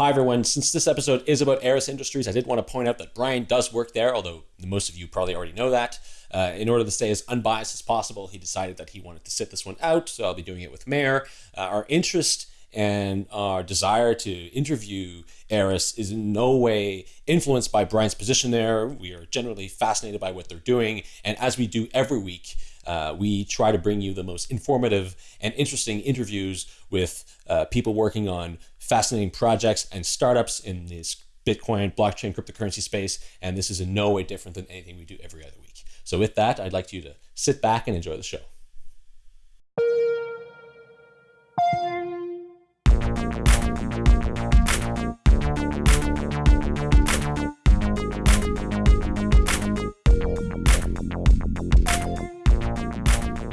Hi, everyone. Since this episode is about Eris Industries, I did want to point out that Brian does work there, although most of you probably already know that. Uh, in order to stay as unbiased as possible, he decided that he wanted to sit this one out, so I'll be doing it with Meher. Uh, our interest and our desire to interview Eris is in no way influenced by Brian's position there. We are generally fascinated by what they're doing, and as we do every week, uh, we try to bring you the most informative and interesting interviews with uh, people working on fascinating projects and startups in this Bitcoin, blockchain, cryptocurrency space. And this is in no way different than anything we do every other week. So, with that, I'd like you to sit back and enjoy the show.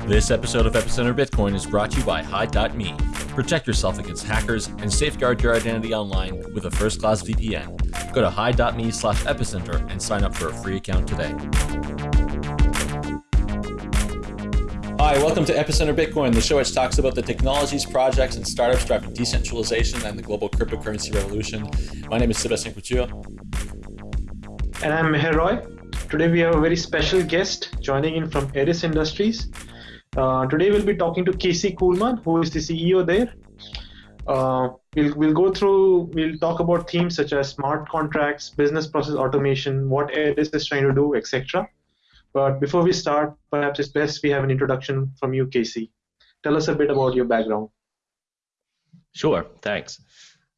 This episode of Epicenter Bitcoin is brought to you by Hide.me. Protect yourself against hackers and safeguard your identity online with a first class VPN. Go to Hide.me slash epicenter and sign up for a free account today. Hi, welcome to Epicenter Bitcoin, the show which talks about the technologies, projects, and startups driving decentralization and the global cryptocurrency revolution. My name is Sebastian Couture. And I'm Meher Roy. Today we have a very special guest joining in from Eris Industries. Uh, today we'll be talking to Casey Kuhlman, who is the CEO there. Uh, we'll, we'll go through, we'll talk about themes such as smart contracts, business process automation, what Eris is trying to do, etc. But before we start, perhaps it's best we have an introduction from you, Casey. Tell us a bit about your background. Sure, thanks.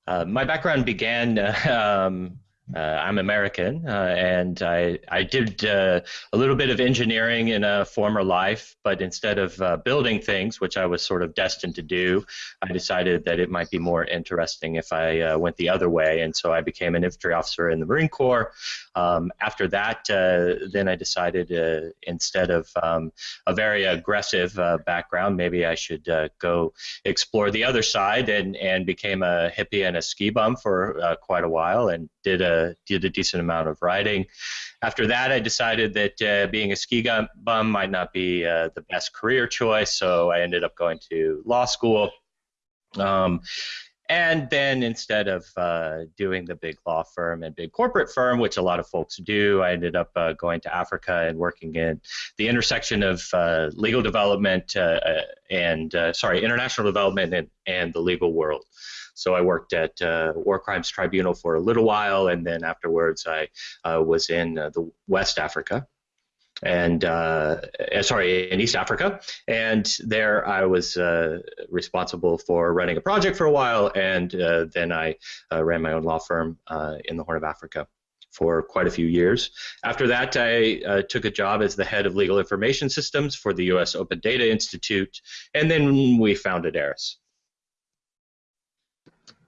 Uh, my background began um, I'm American, uh, and I I did uh, a little bit of engineering in a former life, but instead of uh, building things, which I was sort of destined to do, I decided that it might be more interesting if I uh, went the other way, and so I became an infantry officer in the Marine Corps. Um, after that, uh, then I decided instead of um, a very aggressive background, maybe I should go explore the other side, and and became a hippie and a ski bum for quite a while, and did a did a decent amount of riding. After that, I decided that uh, being a ski bum might not be uh, the best career choice, so I ended up going to law school. Um, and then instead of uh, doing the big law firm and big corporate firm, which a lot of folks do, I ended up uh, going to Africa and working in the intersection of uh, legal development uh, uh, and, uh, sorry, international development and, and the legal world. So I worked at War Crimes Tribunal for a little while, and then afterwards I was in the West Africa and uh, uh, sorry, in East Africa. And there I was uh, responsible for running a project for a while, and uh, then I uh, ran my own law firm uh, in the Horn of Africa for quite a few years. After that, I took a job as the head of legal information systems for the U.S. Open Data Institute, and then we founded Eris.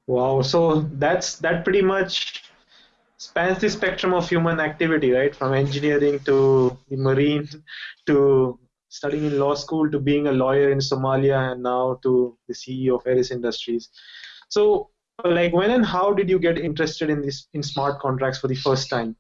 Wow, so that's that pretty much spans the spectrum of human activity, right? From engineering to the marine to studying in law school to being a lawyer in Somalia and now to the CEO of Eris Industries. So, like, when and how did you get interested in this in smart contracts for the first time?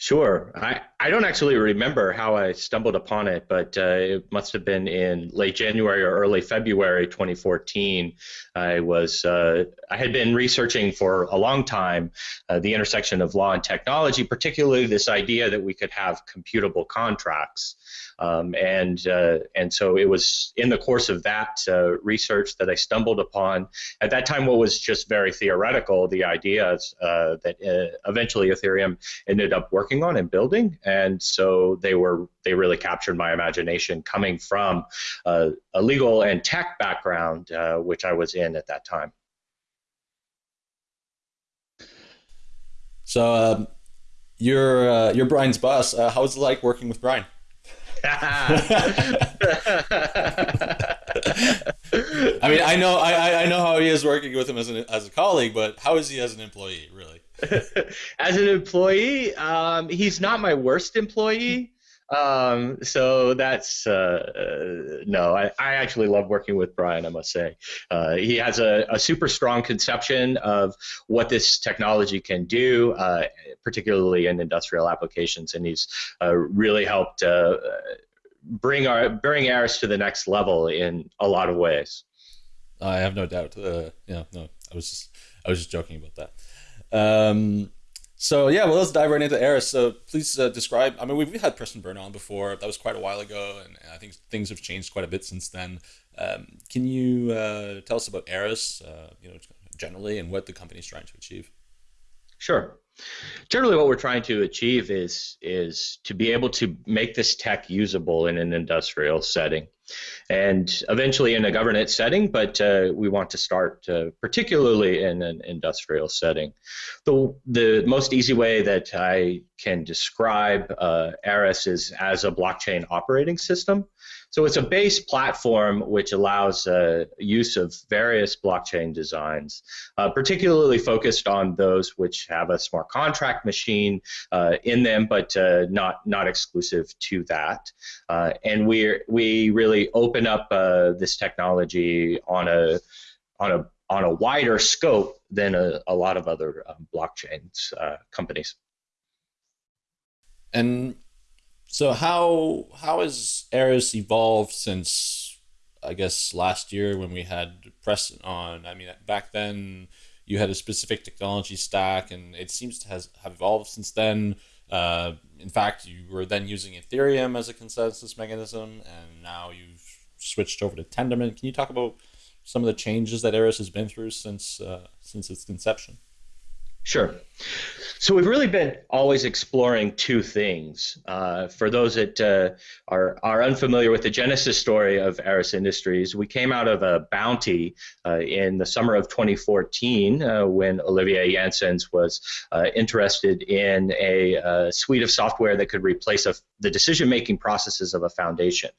Sure. I, I don't actually remember how I stumbled upon it, but uh, it must have been in late January or early February 2014. I was uh, I had been researching for a long time uh, the intersection of law and technology, particularly this idea that we could have computable contracts. Um, and uh, and so it was in the course of that uh, research that I stumbled upon at that time what was just very theoretical the ideas uh, that uh, eventually Ethereum ended up working on and building and so they were they really captured my imagination coming from uh, a legal and tech background uh, which I was in at that time. So um, you're you're Brian's boss. how was it like working with Brian? I mean, I know, I, I know how he is working with him as an as a colleague, but how is he as an employee, really? as an employee, um, he's not my worst employee. Um, so that's uh, uh, no. I, I actually love working with Brian. I must say, uh, he has a, a, super strong conception of what this technology can do, uh, particularly in industrial applications, and he's uh, really helped uh, bring our bring Eris to the next level in a lot of ways. I have no doubt. Yeah, no, I was just I was just joking about that. Um, so yeah, well, let's dive right into Eris. So please uh, describe. I mean, we've, we've had Preston Byrne on before. That was quite a while ago, and I think things have changed quite a bit since then. Um, can you uh, tell us about Eris, uh, you know, generally, and what the company is trying to achieve? Sure. Generally, what we're trying to achieve is is to be able to make this tech usable in an industrial setting, and eventually in a governance setting. But uh, we want to start uh, particularly in an industrial setting. The the most easy way that I can describe uh, Eris is as a blockchain operating system. So it's a base platform which allows uh, use of various blockchain designs, uh, particularly focused on those which have a smart contract machine uh, in them, but uh, not not exclusive to that. Uh, and we we really open up uh, this technology on a on a on a wider scope than a, a lot of other um, blockchains companies. And so how how has Eris evolved since I guess last year when we had Preston on? I mean, back then you had a specific technology stack, and it seems to has have evolved since then. Uh, in fact, you were then using Ethereum as a consensus mechanism, and now you've switched over to Tendermint. Can you talk about some of the changes that Eris has been through since uh, since its conception? Sure. So we've really been always exploring two things. Uh, for those that uh, are, are unfamiliar with the genesis story of Eris Industries, we came out of a bounty uh, in the summer of 2014 uh, when Olivier Janssens was uh, interested in a, a, uh, suite of software that could replace a, the decision-making processes of a foundation.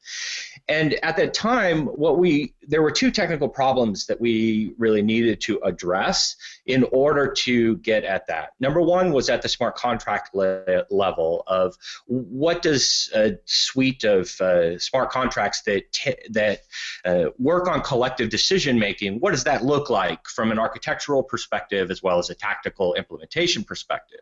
And at that time, what we there were two technical problems that we really needed to address in order to get at that. Number one was at the smart contract le- level of what does a suite of uh, smart contracts that t- that uh, work on collective decision making, what does that look like from an architectural perspective as well as a tactical implementation perspective?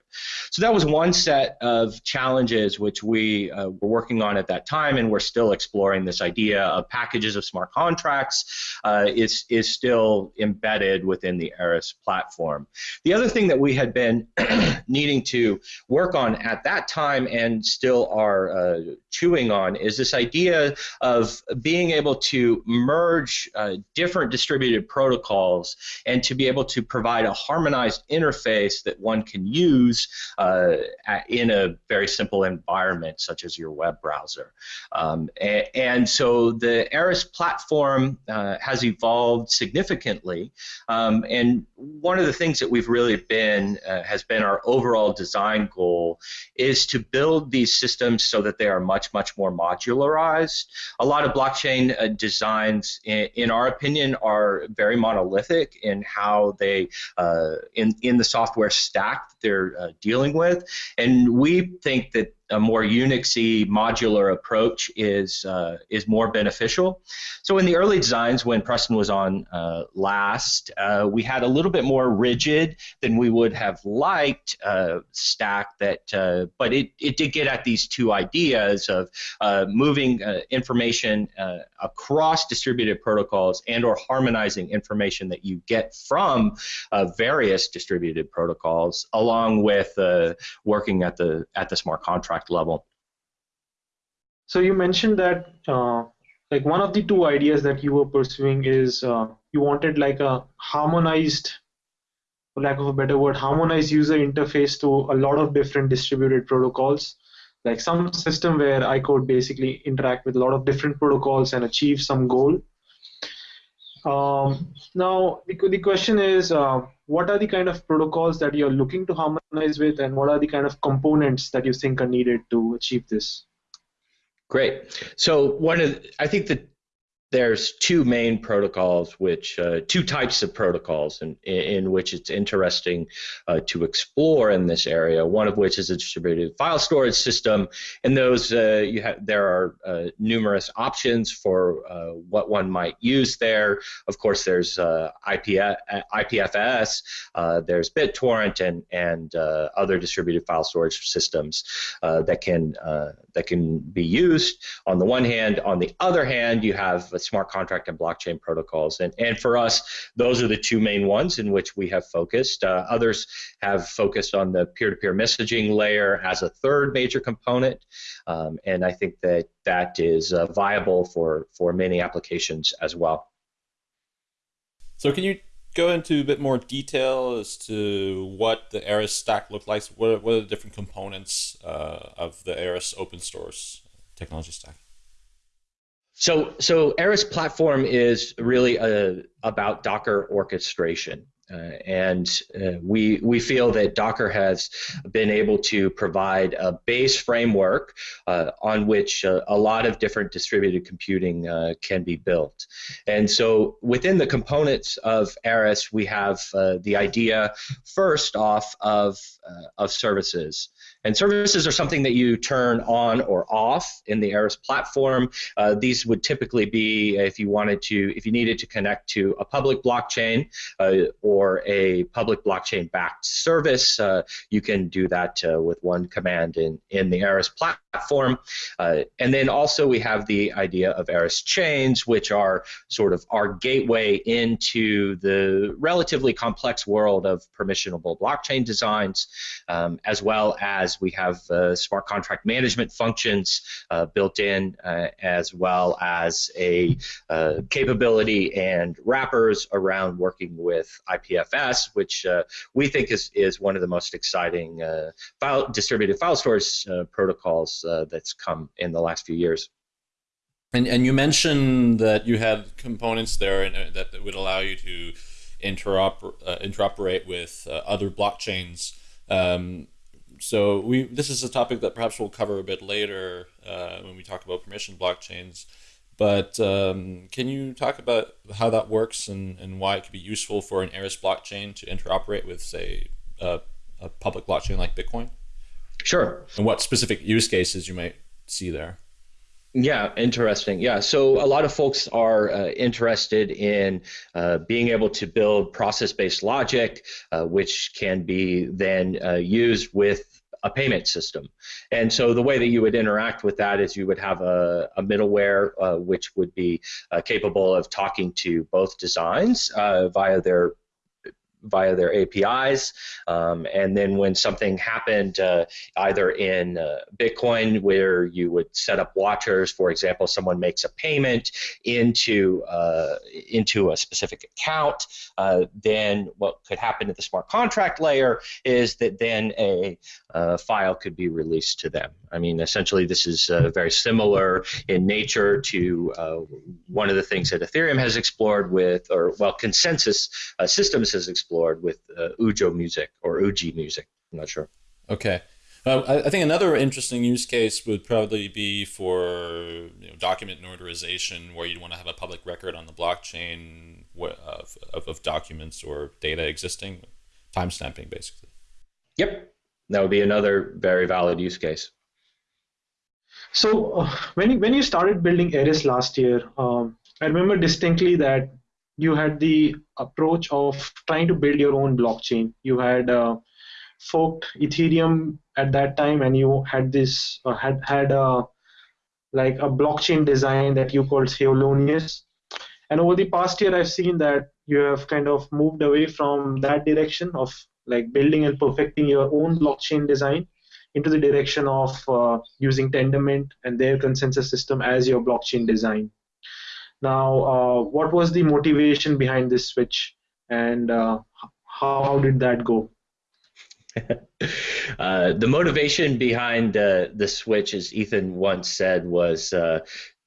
So that was one set of challenges which we uh, were working on at that time, and we're still exploring this idea of packages of smart contracts uh, is is still embedded within the Eris platform. The other thing that we had been needing to work on at that time and still are uh, chewing on is this idea of being able to merge uh, different distributed protocols and to be able to provide a harmonized interface that one can use uh, in a very simple environment such as your web browser. Um, and, and, so the Eris platform uh, has evolved significantly um, and one of the things that we've really been uh, has been our overall design goal is to build these systems so that they are much much more modularized. A lot of blockchain uh, designs, in, in, our opinion, are very monolithic in how they uh, in in the software stack they're uh, dealing with, and we think that a more Unixy modular approach is uh, is more beneficial. So in the early designs, when Preston was on uh, last, uh, we had a little bit more rigid than we would have liked uh, stack that, uh, but it, it did get at these two ideas of uh, moving information across distributed protocols and or harmonizing information that you get from various distributed protocols, along with working at the at the smart contract level. So you mentioned that uh, like one of the two ideas that you were pursuing is uh, you wanted like a harmonized, for lack of a better word, harmonized user interface to a lot of different distributed protocols. Like some system where I could basically interact with a lot of different protocols and achieve some goal. Um, now, the, the question is, uh, what are the kind of protocols that you're looking to harmonize with, and what are the kind of components that you think are needed to achieve this? Great. So one of, I think that there's two main protocols, which uh, two types of protocols in, in which it's interesting uh, to explore in this area. One of which is a distributed file storage system, and those uh, you have there are uh, numerous options for uh, what one might use there. Of course, there's uh, IP, IPFS, there's BitTorrent, and and other distributed file storage systems that can that can be used. On the one hand, on the other hand, you have smart contract and blockchain protocols. And, and for us, those are the two main ones in which we have focused. Uh, others have focused on the peer to peer messaging layer as a third major component. Um, and I think that that is uh, viable for, for many applications as well. So, can you go into a bit more detail as to what the Eris stack looks like? What are, what are the different components uh, of the Eris open source technology stack? So, so Eris platform is really a, uh, about Docker orchestration. Uh, and uh, we we feel that Docker has been able to provide a base framework uh, on which uh, a lot of different distributed computing uh, can be built. And so within the components of Eris, we have the idea first off of of services. And services are something that you turn on or off in the Eris platform. Uh, these would typically be if you wanted to, if you needed to connect to a public blockchain uh, or a public blockchain backed service, uh, you can do that uh, with one command in, in the Eris platform. Uh, and then also we have the idea of Eris chains, which are sort of our gateway into the relatively complex world of permissionable blockchain designs, um, as well as we have uh, smart contract management functions uh, built in, uh, as well as a uh, capability and wrappers around working with IPFS, which uh, we think is, is one of the most exciting file, distributed file storage protocols that's come in the last few years. And, and you mentioned that you had components there and, uh, that, that would allow you to interoper, uh, interoperate with uh, other blockchains. Um, so we this is a topic that perhaps we'll cover a bit later uh, when we talk about permission blockchains. But um, can you talk about how that works and, and why it could be useful for an Eris blockchain to interoperate with, say, a, a public blockchain like Bitcoin? Sure. And what specific use cases you might see there? Yeah, interesting. Yeah, so a lot of folks are uh, interested in uh, being able to build process based logic, uh, which can be then uh, used with a payment system. And so the way that you would interact with that is you would have a, a middleware uh, which would be uh, capable of talking to both designs uh, via their via their APIs. Um, and then when something happened, uh, either in uh, Bitcoin, where you would set up watchers, for example, someone makes a payment into uh, into a specific account, uh, then what could happen at the smart contract layer is that then a, a file could be released to them. I mean, essentially, this is uh, very similar in nature to uh, one of the things that Ethereum has explored with, or well, consensus systems has explored explored with uh, Ujo music or Uji music. I'm not sure. Okay. Uh, I, I think another interesting use case would probably be for you know, document notarization, where you'd want to have a public record on the blockchain of, of, of documents or data existing, timestamping basically. Yep, that would be another very valid use case. So uh, when you, when you started building Eris last year, um, I remember distinctly that you had the approach of trying to build your own blockchain. You had uh, forked Ethereum at that time, and you had this uh, had had a like a blockchain design that you called Thelonious. And over the past year, I've seen that you have kind of moved away from that direction of like building and perfecting your own blockchain design into the direction of uh, using Tendermint and their consensus system as your blockchain design. Now, uh, what was the motivation behind this switch, and uh, how, did that go? uh, the motivation behind uh, the switch, as Ethan once said, was uh,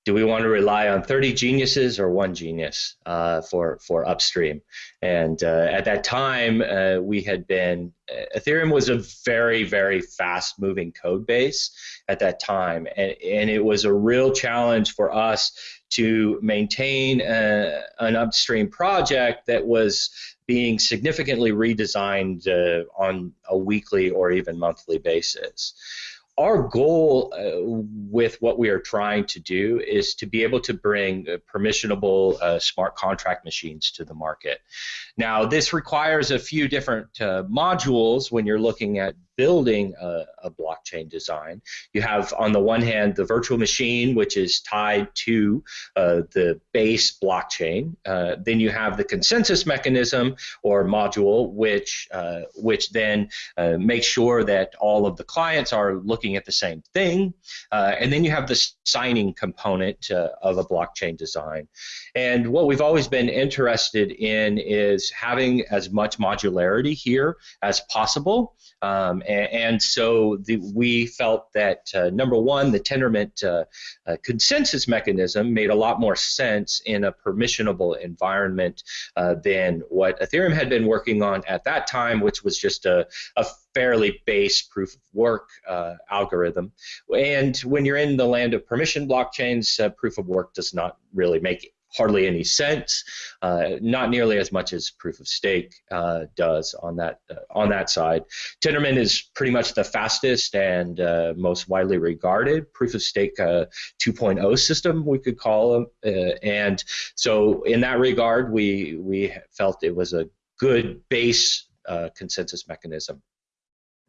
do we want to rely on 30 geniuses or one genius uh, for for upstream? And at that time, we had been Ethereum was a very very fast moving code base at that time, and, and it was a real challenge for us to maintain a, uh, an upstream project that was being significantly redesigned uh, on a weekly or even monthly basis our goal uh, with what we are trying to do is to be able to bring uh, permissionable uh, smart contract machines to the market. Now, this requires a few different uh, modules when you're looking at building a, a, blockchain design. You have, on the one hand, the virtual machine, which is tied to uh, the base blockchain. Uh, then you have the consensus mechanism or module, which uh, which then uh, makes sure that all of the clients are looking at the same thing. Uh, and then you have the signing component uh, of a blockchain design. And what we've always been interested in is having as much modularity here as possible. Um, and, and, so the, we felt that uh, number one, the Tendermint uh, uh, consensus mechanism made a lot more sense in a permissionable environment uh, than what Ethereum had been working on at that time, which was just a, a fairly base proof of work uh, algorithm. And when you're in the land of permission blockchains, uh, proof of work does not really make hardly any sense, uh, not nearly as much as proof of stake uh, does on that uh, on that side. Tendermint is pretty much the fastest and uh, most widely regarded proof of stake uh, 2.0 system we could call them, uh, and so in that regard, we we felt it was a good base consensus mechanism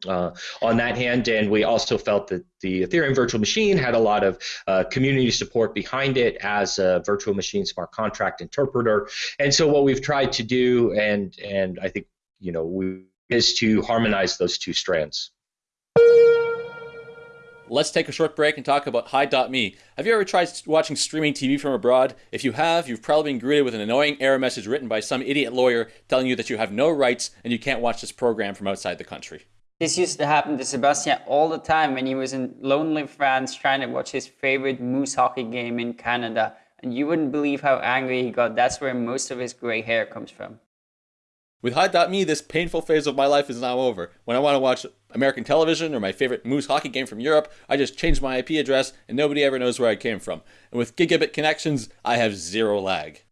uh, on that hand, and we also felt that the Ethereum virtual machine had a lot of uh, community support behind it as a virtual machine smart contract interpreter. And so what we've tried to do, and and I think you know, we, is to harmonize those two strands. Let's take a short break and talk about Hide.me. Have you ever tried watching streaming TV from abroad? If you have, you've probably been greeted with an annoying error message written by some idiot lawyer telling you that you have no rights and you can't watch this program from outside the country. This used to happen to Sebastian all the time when he was in lonely France trying to watch his favorite moose hockey game in Canada. And you wouldn't believe how angry he got. That's where most of his gray hair comes from. With Hide.me, this painful phase of my life is now over. When I want to watch American television or my favorite Moose hockey game from Europe, I just change my IP address and nobody ever knows where I came from. And with gigabit connections, I have zero lag.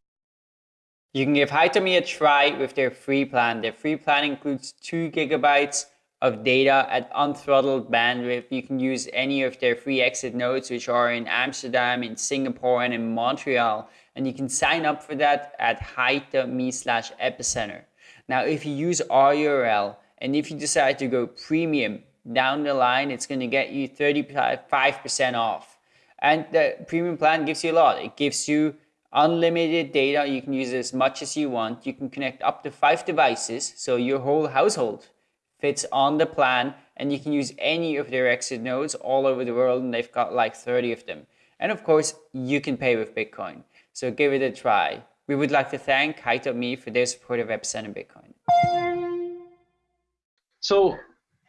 You can give Hide.me a try with their free plan. Their free plan includes 2 gigabytes of data at unthrottled bandwidth. You can use any of their free exit nodes, which are in Amsterdam, in Singapore, and in Montreal. And you can sign up for that at hide.me slash epicenter. Now, if you use our URL and if you decide to go premium down the line, it's going to get you 35% off. And the premium plan gives you a lot. It gives you unlimited data. You can use as much as you want. You can connect up to five devices, so your whole household fits on the plan and you can use any of their exit nodes all over the world and they've got like 30 of them. And of course, you can pay with Bitcoin. So give it a try. We would like to thank Hide.me for their support of Epicenter Bitcoin. So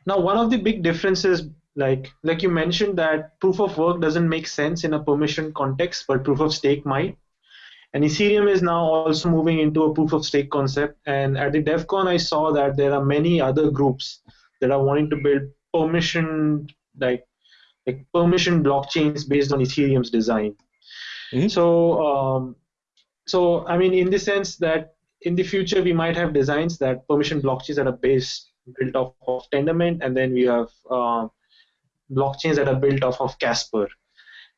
now one of the big differences, like like you mentioned that proof of work doesn't make sense in a permission context, but proof of stake might. And Ethereum is now also moving into a proof of stake concept. And at the DEVCON, I saw that there are many other groups that are wanting to build permission, like, like permission blockchains based on Ethereum's design. Mm-hmm. So, um, so I mean, in the sense that in the future we might have designs that permission blockchains that are based built off of Tendermint, and then we have uh, blockchains that are built off of Casper.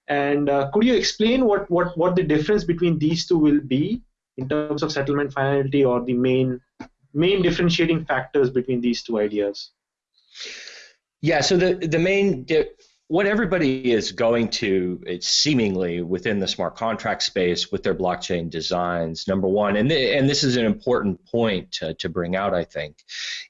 And uh, could you explain what, what, what the difference between these two will be in terms of settlement finality or the main main differentiating factors between these two ideas? Yeah, so the the main what everybody is going to it's seemingly within the smart contract space with their blockchain designs number one and, th- and this is an important point to, to bring out i think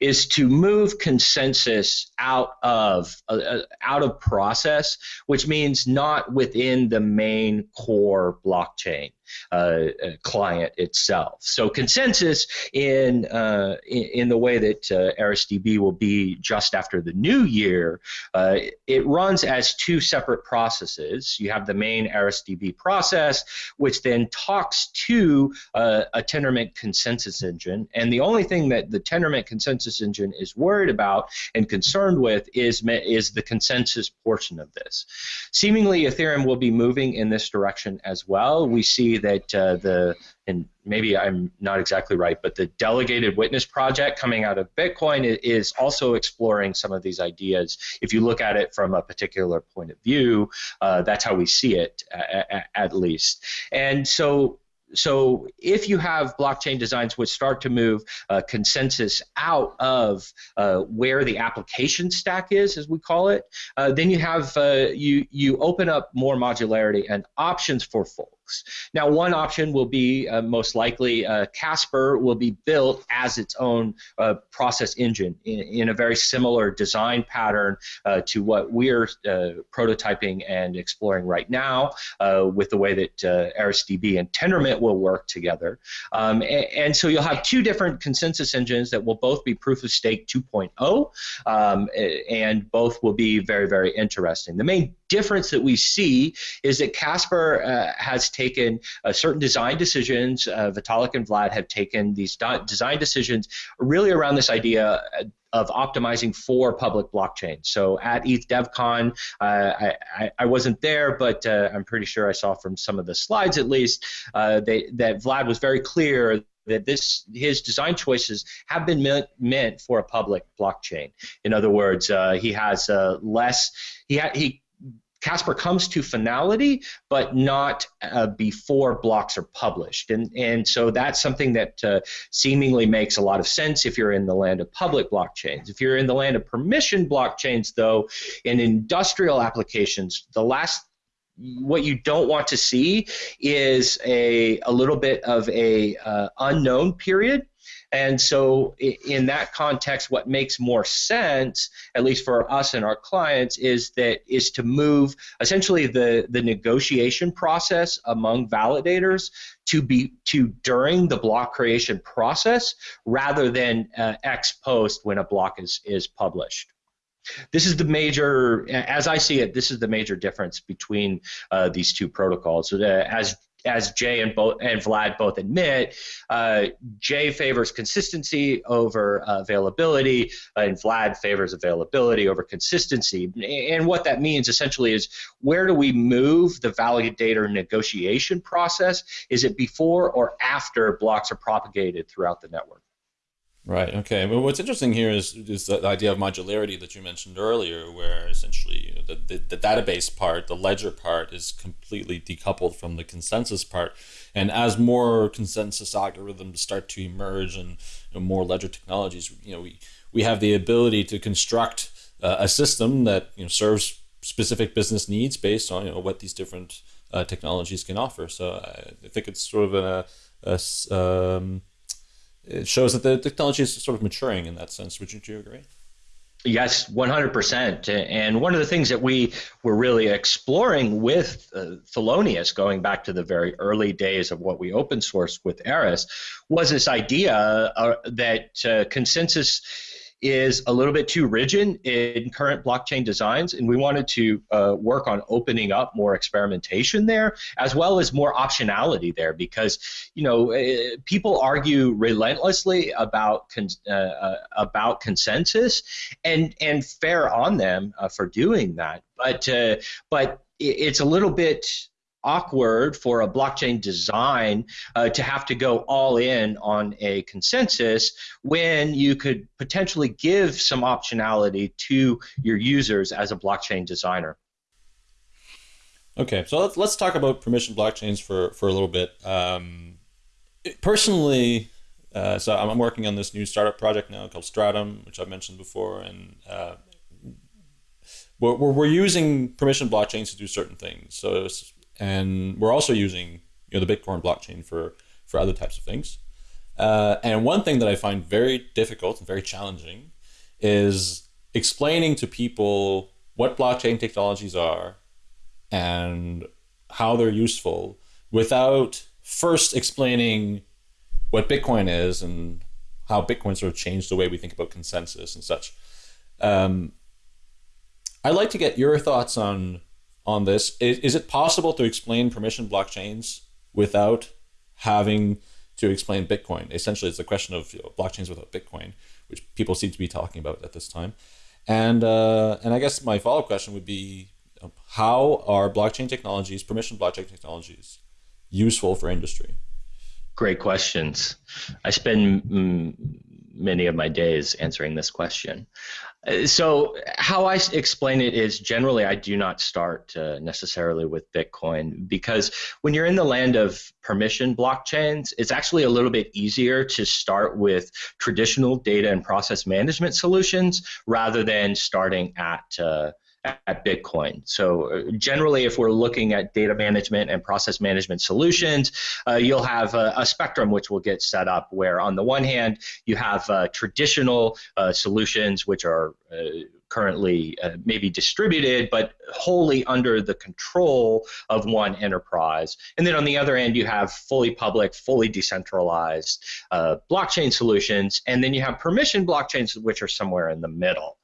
is to move consensus out of uh, uh out of process which means not within the main core blockchain uh, uh, client itself. So consensus in, uh, in, the way that uh, ErisDB will be just after the new year, uh, it runs as two separate processes. You have the main ErisDB process, which then talks to uh, a Tendermint consensus engine, and the only thing that the Tendermint consensus engine is worried about and concerned with is is the consensus portion of this. Seemingly, Ethereum will be moving in this direction as well. We see that uh, the and maybe I'm not exactly right, but the segregated witness project coming out of Bitcoin is also exploring some of these ideas. If you look at it from a particular point of view, uh, that's how we see it at, least. And so so if you have blockchain designs which start to move uh, consensus out of uh, where the application stack is, as we call it, uh, then you have uh, you you open up more modularity and options for Now, one option will be uh, most likely uh, Casper will be built as its own process engine in, in, a very similar design pattern to what we're prototyping and exploring right now with the way that ErisDB and Tendermint will work together. Um, and, and, so you'll have two different consensus engines that will both be proof of stake 2.0, um, and both will be very, very interesting. The main difference that we see is that Casper uh, has taken uh, certain design decisions. Uh, Vitalik and Vlad have taken these design decisions really around this idea uh, of optimizing for public blockchains. So at ETH DevCon, uh, I, I, wasn't there, but uh, I'm pretty sure I saw from some of the slides at least uh, they, that Vlad was very clear that this his design choices have been meant, meant for a public blockchain. In other words, uh, he has uh, less he ha- he Casper comes to finality, but not uh, before blocks are published. And, and so that's something that uh, seemingly makes a lot of sense if you're in the land of public blockchains. If you're in the land of permission blockchains, though, in industrial applications, the last what you don't want to see is a, a little bit of a uh, unknown period and so, in that context, what makes more sense, at least for us and our clients, is that is to move essentially the the negotiation process among validators to be to during the block creation process rather than uh, ex post when a block is is published. This is the major, as I see it, this is the major difference between uh, these two protocols. Uh, as as Jae and both and Vlad both admit, uh, Jae favors consistency over uh, availability, and Vlad favors availability over consistency. And what that means essentially is where do we move the validator negotiation process? Is it before or after blocks are propagated throughout the network? Right. Okay. Well, what's interesting here is, is the idea of modularity that you mentioned earlier, where essentially the, the, the, database part, the ledger part, is completely decoupled from the consensus part. And as more consensus algorithms start to emerge and you know, more ledger technologies, you know, we, we have the ability to construct uh, a system that you know, serves specific business needs based on you know, what these different uh, technologies can offer. So I think it's sort of a, a um, it shows that the technology is sort of maturing in that sense. Would you, agree? Yes, 100%. And one of the things that we were really exploring with uh, Thelonious, going back to the very early days of what we open sourced with Eris, was this idea uh, that uh, consensus is a little bit too rigid in current blockchain designs, and we wanted to uh, work on opening up more experimentation there, as well as more optionality there, because you know uh, people argue relentlessly about con- uh, uh, about consensus, and and fair on them uh, for doing that, but uh, but it's a little bit awkward for a blockchain design uh, to have to go all in on a consensus when you could potentially give some optionality to your users as a blockchain designer. Okay, so let's, let's talk about permission blockchains for, for a little bit. Um, personally, uh, so I'm working on this new startup project now called Stratumn, which I've mentioned before, and uh, we're, we're using permission blockchains to do certain things. So and we're also using you know the Bitcoin blockchain for for other types of things. Uh, and one thing that I find very difficult and very challenging is explaining to people what blockchain technologies are and how they're useful without first explaining what Bitcoin is and how Bitcoin sort of changed the way we think about consensus and such. Um, I'd like to get your thoughts on on this. Is, is it possible to explain permission blockchains without having to explain Bitcoin? Essentially, it's a question of you know, blockchains without Bitcoin, which people seem to be talking about at this time. And uh, and I guess my follow up question would be, how are blockchain technologies, permission blockchain technologies, useful for industry? Great questions. I spend mm, many of my days answering this question. Uh, so how I explain it is generally I do not start uh, necessarily with Bitcoin because when you're in the land of permission blockchains, it's actually a little bit easier to start with traditional data and process management solutions rather than starting at uh, at Bitcoin. So uh, generally, if we're looking at data management and process management solutions, uh, you'll have a, a, spectrum which will get set up where on the one hand, you have uh, traditional uh, solutions which are uh, currently uh, maybe distributed, but wholly under the control of one enterprise. And then on the other end, you have fully public, fully decentralized uh, blockchain solutions. And then you have permission blockchains, which are somewhere in the middle.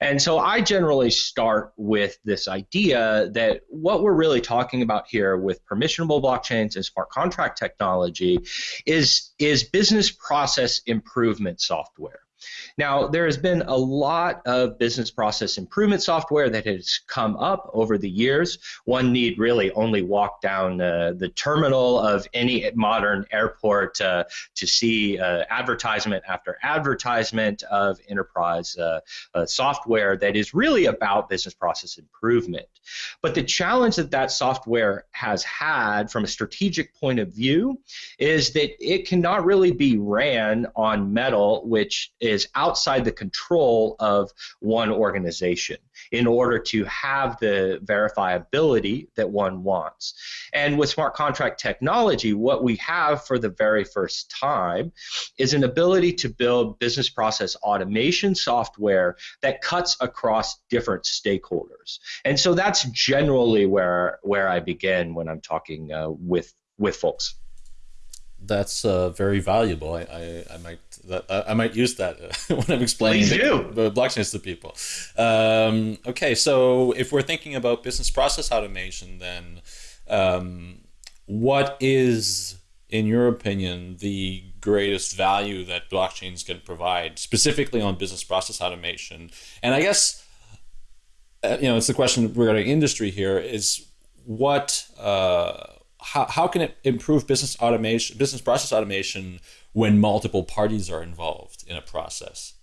And so I generally start with this idea that what we're really talking about here with permissionable blockchains and smart contract technology is, is business process improvement software. Now, there has been a lot of business process improvement software that has come up over the years. One need really only walk down uh, the terminal of any modern airport uh, to see uh, advertisement after advertisement of enterprise uh, uh, software that is really about business process improvement. But the challenge that that software has had from a strategic point of view is that it cannot really be ran on metal, which is outside the control of one organization in order to have the verifiability that one wants. And with smart contract technology, what we have for the very first time is an ability to build business process automation software that cuts across different stakeholders. And so that's generally where where I begin when I'm talking uh, with with folks that's uh, very valuable. I, I, I might that, I might use that when I'm explaining the, blockchains to people. Um, okay, so if we're thinking about business process automation, then um, what is, in your opinion, the greatest value that blockchains can provide, specifically on business process automation? And I guess uh, you know it's the question regarding industry here is what. Uh, how, how can it improve business automation, business process automation when multiple parties are involved in a process?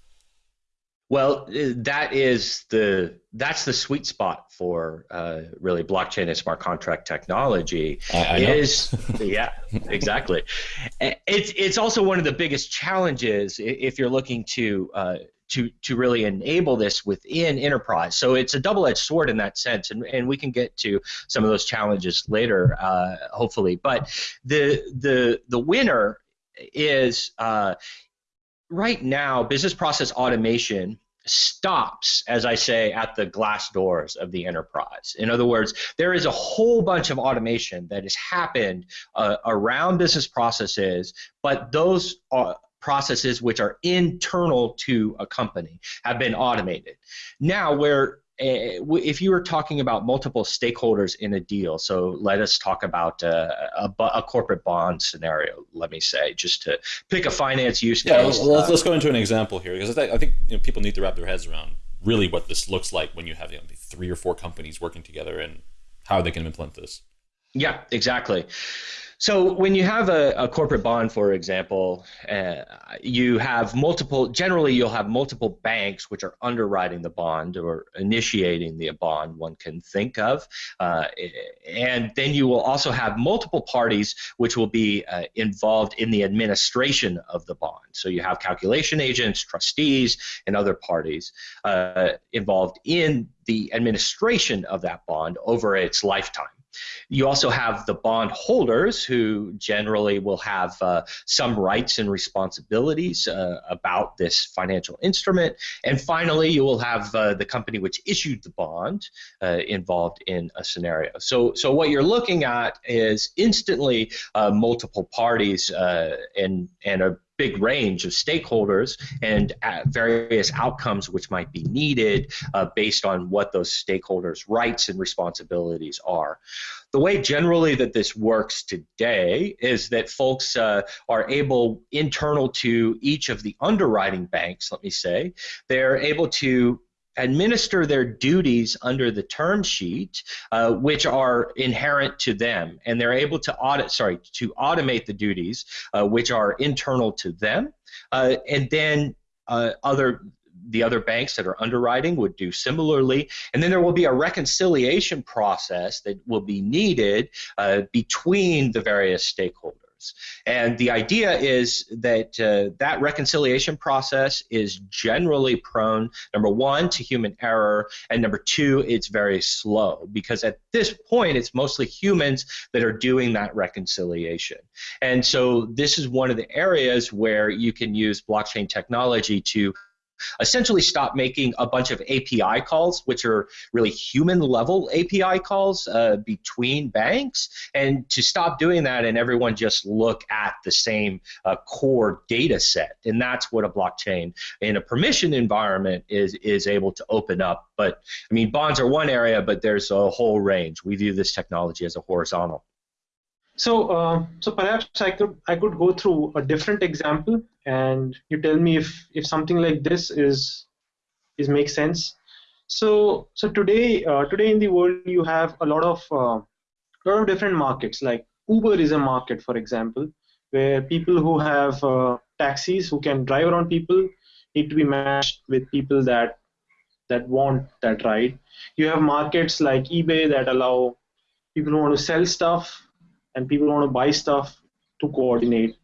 Well, that is the that's the sweet spot for uh, really blockchain and smart contract technology. I, I is yeah, exactly. It's it's also one of the biggest challenges if you're looking to uh, to to really enable this within enterprise. So it's a double-edged sword in that sense, and, and we can get to some of those challenges later, uh, hopefully. But the the the winner is uh, right now business process automation stops, as I say, at the glass doors of the enterprise. In other words, there is a whole bunch of automation that has happened uh, around business processes, but those uh, processes which are internal to a company have been automated. Now, where uh, if you were talking about multiple stakeholders in a deal, so let us talk about uh, a, a, corporate bond scenario, let me say, just to pick a finance use case. Yeah, let's, let's go into an example here because I think you know, people need to wrap their heads around really what this looks like when you have you know, three or four companies working together and how they can implement this. Yeah, exactly. So when you have a, a corporate bond, for example, uh, you have multiple. Generally, you'll have multiple banks which are underwriting the bond or initiating the bond. One can think of, uh, and then you will also have multiple parties which will be uh, involved in the administration of the bond. So you have calculation agents, trustees, and other parties uh, involved in the administration of that bond over its lifetime. You also have the bond holders who generally will have uh, some rights and responsibilities uh, about this financial instrument. And finally, you will have uh, the company which issued the bond uh, involved in a scenario. So, so what you're looking at is instantly uh, multiple parties uh, and, and a big range of stakeholders and various outcomes which might be needed uh, based on what those stakeholders' rights and responsibilities are. The way generally that this works today is that folks uh, are able, internal to each of the underwriting banks, let me say, they're able to administer their duties under the term sheet, uh, which are inherent to them, and they're able to audit, sorry, to automate the duties uh, which are internal to them, uh, and then uh, other the other banks that are underwriting would do similarly. And then there will be a reconciliation process that will be needed uh, between the various stakeholders. And the idea is that uh, that reconciliation process is generally prone, number one, to human error, and number two, it's very slow because at this point, it's mostly humans that are doing that reconciliation. And so this is one of the areas where you can use blockchain technology to essentially stop making a bunch of API calls, which are really human level API calls uh, between banks, and to stop doing that and everyone just look at the same uh, core data set. And that's what a blockchain in a permission environment is, is able to open up. But I mean, bonds are one area, but there's a whole range. We view this technology as a horizontal. So, uh, so perhaps I could I could go through a different example, and you tell me if if something like this is is makes sense. So, so today uh, today in the world you have a lot of uh, lot of different markets. Like Uber is a market, for example, where people who have uh, taxis who can drive around people need to be matched with people that that want that ride. You have markets like eBay that allow people who want to sell stuff and people want to buy stuff to coordinate.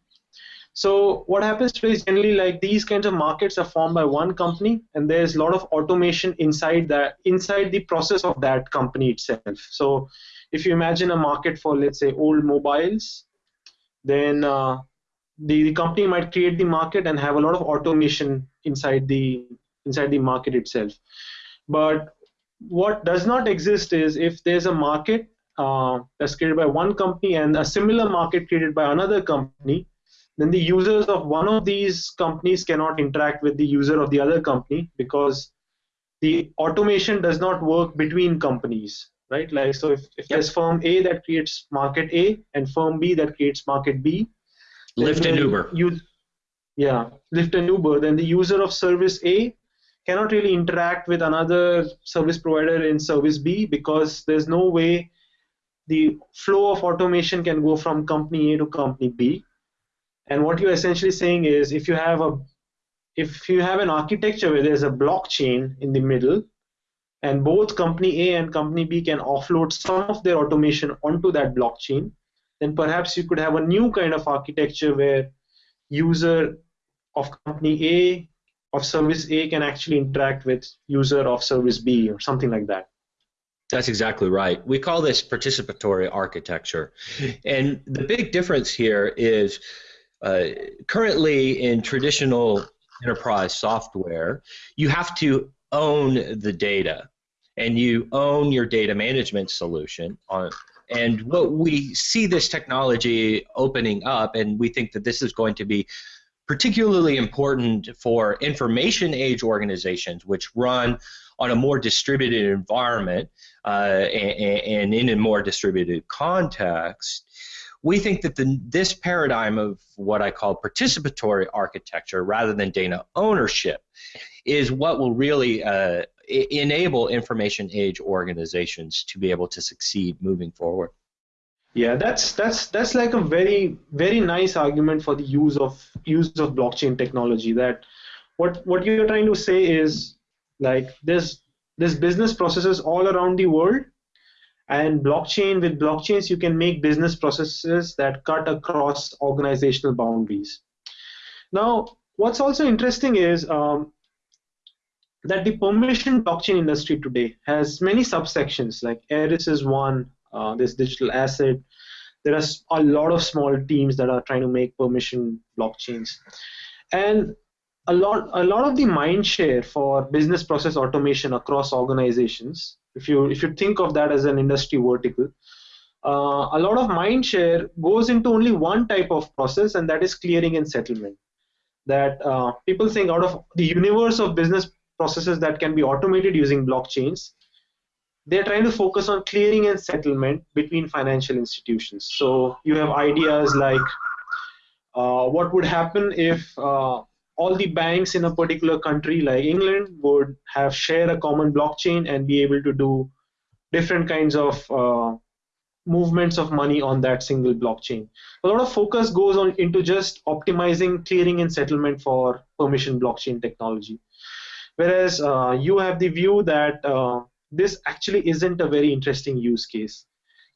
So what happens today is generally like these kinds of markets are formed by one company, and there's a lot of automation inside that inside the process of that company itself. So if you imagine a market for let's say old mobiles, then uh, the, the company might create the market and have a lot of automation inside the inside the market itself. But what does not exist is if there's a market uh, that's created by one company and a similar market created by another company, then the users of one of these companies cannot interact with the user of the other company because the automation does not work between companies, right? Like so, if, if yep. there's firm A that creates market A and firm B that creates market B, Lyft and Uber. Use, yeah, Lyft and Uber. Then the user of service A cannot really interact with another service provider in service B because there's no way the flow of automation can go from company A to company B. And what you're essentially saying is if you have a if you have an architecture where there's a blockchain in the middle and both company A and company B can offload some of their automation onto that blockchain, then perhaps you could have a new kind of architecture where user of company A of service A can actually interact with user of service B or something like that. That's exactly right. We call this participatory architecture. And the big difference here is uh, currently in traditional enterprise software, you have to own the data and you own your data management solution on and what we see this technology opening up and we think that this is going to be particularly important for information age organizations which run on a more distributed environment uh, and, and, in a more distributed context, we think that the, this paradigm of what I call participatory architecture rather than data ownership is what will really uh, enable information age organizations to be able to succeed moving forward. Yeah, that's that's that's like a very very nice argument for the use of use of blockchain technology. That what what you're trying to say is like there's there's business processes all around the world, and blockchain with blockchains you can make business processes that cut across organizational boundaries. Now, what's also interesting is um, that the permission blockchain industry today has many subsections. Like Eris is one. Uh, digital asset. There are a lot of small teams that are trying to make permission blockchains, and a lot a lot of the mind share for business process automation across organizations if you if you think of that as an industry vertical uh, a lot of mind share goes into only one type of process and that is clearing and settlement. That uh, people think out of the universe of business processes that can be automated using blockchains they're trying to focus on clearing and settlement between financial institutions. So you have ideas like uh, what would happen if uh, all the banks in a particular country like England would have share a common blockchain and be able to do different kinds of uh, movements of money on that single blockchain. A lot of focus goes on into just optimizing clearing and settlement for permission blockchain technology. whereas uh, you have the view that uh, this actually isn't a very interesting use case.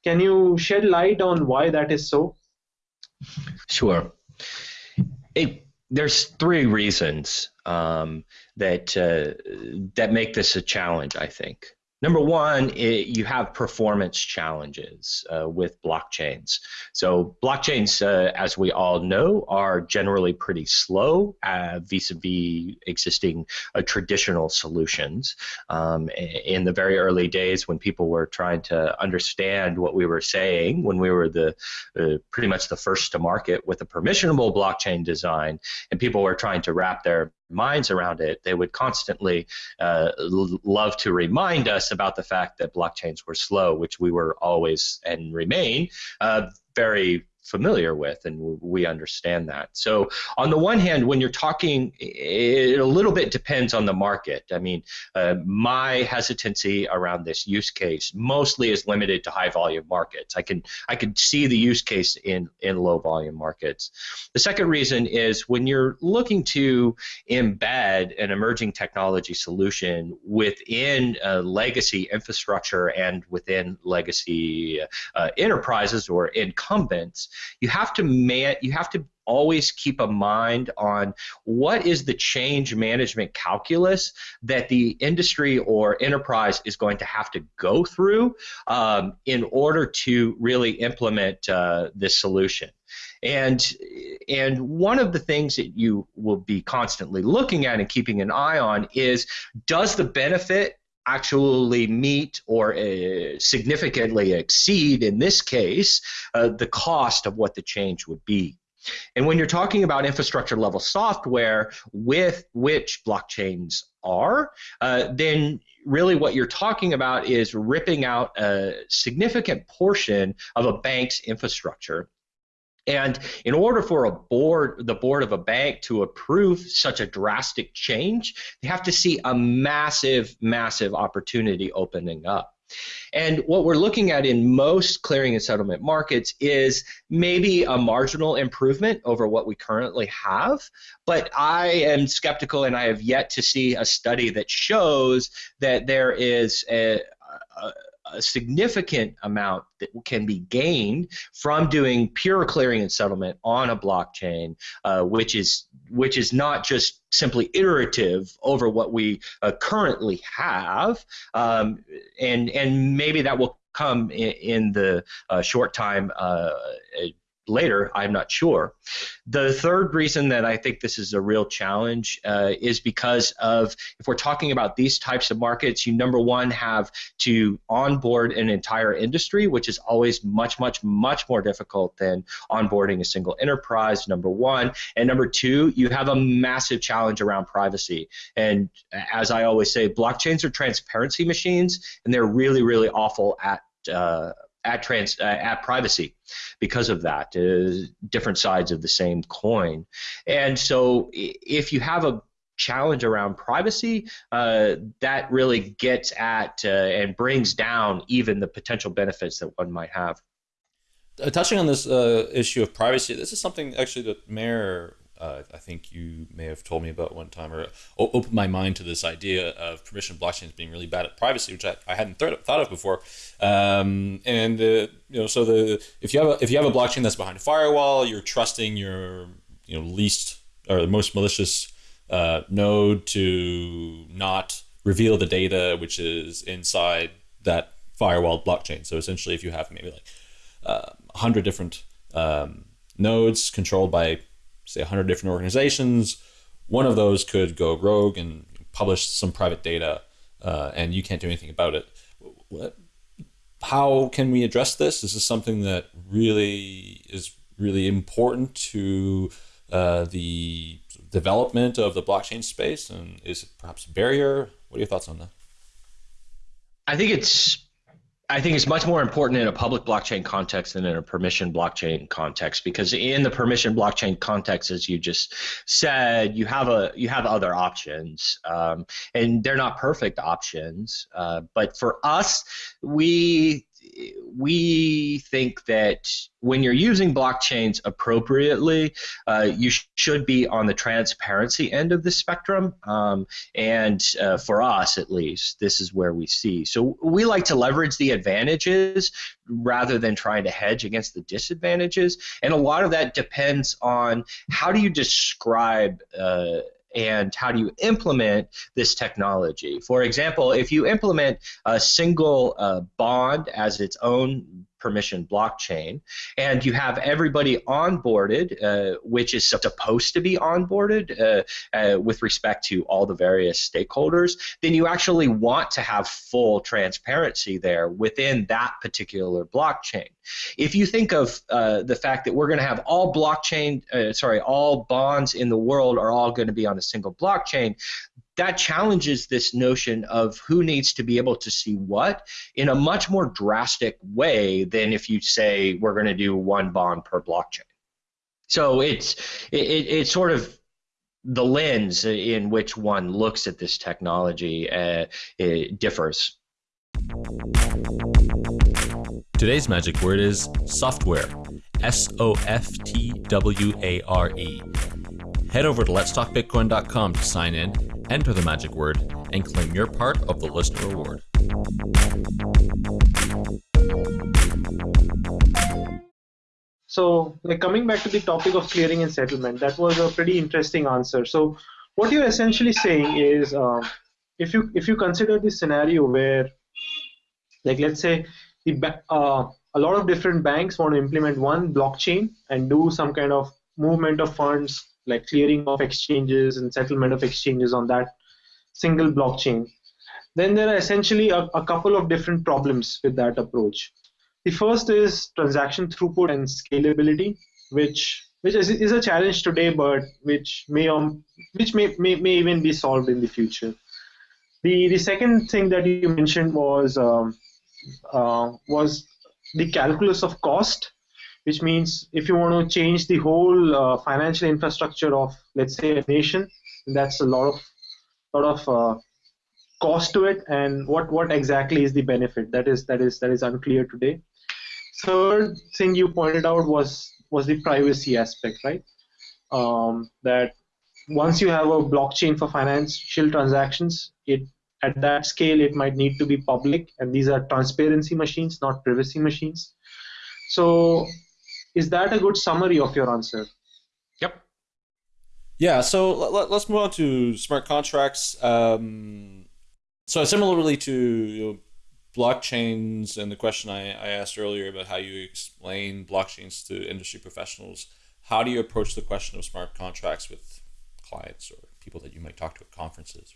Can you shed light on why that is so? Sure. It, there's three reasons um, that uh, that make this a challenge. I think. Number one, it, you have performance challenges uh, with blockchains. So blockchains, uh, as we all know, are generally pretty slow uh, vis-a-vis existing uh, traditional solutions. Um, in the very early days, when people were trying to understand what we were saying, when we were the uh, pretty much the first to market with a permissionable blockchain design, and people were trying to wrap their minds around it, they would constantly uh, love to remind us about the fact that blockchains were slow, which we were always and remain uh, very familiar with and we understand that. So on the one hand when you're talking it a little bit depends on the market. I mean uh, my hesitancy around this use case mostly is limited to high volume markets. I can i can see the use case in in low volume markets. The second reason is when you're looking to embed an emerging technology solution within legacy infrastructure and within legacy uh, enterprises or incumbents you have to man, you have to always keep a mind on what is the change management calculus that the industry or enterprise is going to have to go through um, in order to really implement uh, this solution. And and one of the things that you will be constantly looking at and keeping an eye on is does the benefit actually meet or uh, significantly exceed, in this case, uh, the cost of what the change would be. And when you're talking about infrastructure level software with which blockchains are, uh, then really what you're talking about is ripping out a significant portion of a bank's infrastructure and in order for a board, the board of a bank to approve such a drastic change, they have to see a massive, massive opportunity opening up. And what we're looking at in most clearing and settlement markets is maybe a marginal improvement over what we currently have. But I am skeptical and I have yet to see a study that shows that there is a, a a significant amount that can be gained from doing pure clearing and settlement on a blockchain, uh, which is which is not just simply iterative over what we uh, currently have, um, and and maybe that will come in, in the uh, short time uh, later, I'm not sure. The third reason that I think this is a real challenge uh, is because of if we're talking about these types of markets, you number one have to onboard an entire industry, which is always much, much, much more difficult than onboarding a single enterprise, number one. And number two, you have a massive challenge around privacy. And as I always say, blockchains are transparency machines, and they're really, really awful at uh, at trans uh, at privacy because of that uh, different sides of the same coin. And so if you have a challenge around privacy uh, that really gets at uh, and brings down even the potential benefits that one might have. Uh, touching on this uh, issue of privacy this is something actually that Meher uh, I think you may have told me about one time or opened my mind to this idea of permission blockchains being really bad at privacy, which I, I hadn't th- thought of before. Um, and uh, you know, so the if you have a, if you have a blockchain that's behind a firewall, you're trusting your you know least or the most malicious uh, node to not reveal the data which is inside that firewall blockchain. So essentially, if you have maybe like uh, a hundred different um, nodes controlled by say 100 different organizations. One of those could go rogue and publish some private data, uh, and you can't do anything about it. How can we address this? Is this something that really is really important to uh, the development of the blockchain space, and is it perhaps a barrier? What are your thoughts on that? I think it's I think it's much more important in a public blockchain context than in a permission blockchain context because in the permission blockchain context, as you just said, you have a you have other options, um, and they're not perfect options. Uh, but for us, we we think that when you're using blockchains appropriately, uh, you sh- should be on the transparency end of the spectrum. Um, and uh, for us, at least, this is where we see. So we like to leverage the advantages rather than trying to hedge against the disadvantages. And a lot of that depends on how do you describe uh, and how do you implement this technology. For example, if you implement a single uh, bond as its own permission blockchain, and you have everybody onboarded, uh, which is supposed to be onboarded uh, uh, with respect to all the various stakeholders, then you actually want to have full transparency there within that particular blockchain. If you think of uh, the fact that we're going to have all blockchain, uh, sorry, all bonds in the world are all going to be on a single blockchain, that challenges this notion of who needs to be able to see what in a much more drastic way than if you say we're going to do one bond per blockchain. So it's it, it's sort of the lens in which one looks at this technology uh, differs. Today's magic word is software. S O F T W A R E. Head over to letstalkbitcoin.com to sign in enter the magic word, and claim your part of the listener reward. So, like coming back to the topic of clearing and settlement, that was a pretty interesting answer. So, what you're essentially saying is, uh, if you if you consider this scenario where, like, let's say the uh, a lot of different banks want to implement one blockchain and do some kind of movement of funds like clearing of exchanges and settlement of exchanges on that single blockchain. Then there are essentially a, a couple of different problems with that approach. The first is transaction throughput and scalability, which which is, is a challenge today, but which may um, which may, may may even be solved in the future. The the second thing that you mentioned was um, uh, was the calculus of cost which means if you want to change the whole uh, financial infrastructure of let's say a nation that's a lot of lot of uh, cost to it. And what what exactly is the benefit? That is that is that is unclear today. Third thing you pointed out was was the privacy aspect right? Um, that once you have a blockchain for financial transactions it at that scale it might need to be public. And these are transparency machines not privacy machines. So is that a good summary of your answer? Yep. Yeah. So let, us move on to smart contracts. Um, so similarly to you know, blockchains and the question I, I asked earlier about how you explain blockchains to industry professionals, how do you approach the question of smart contracts with clients or people that you might talk to at conferences,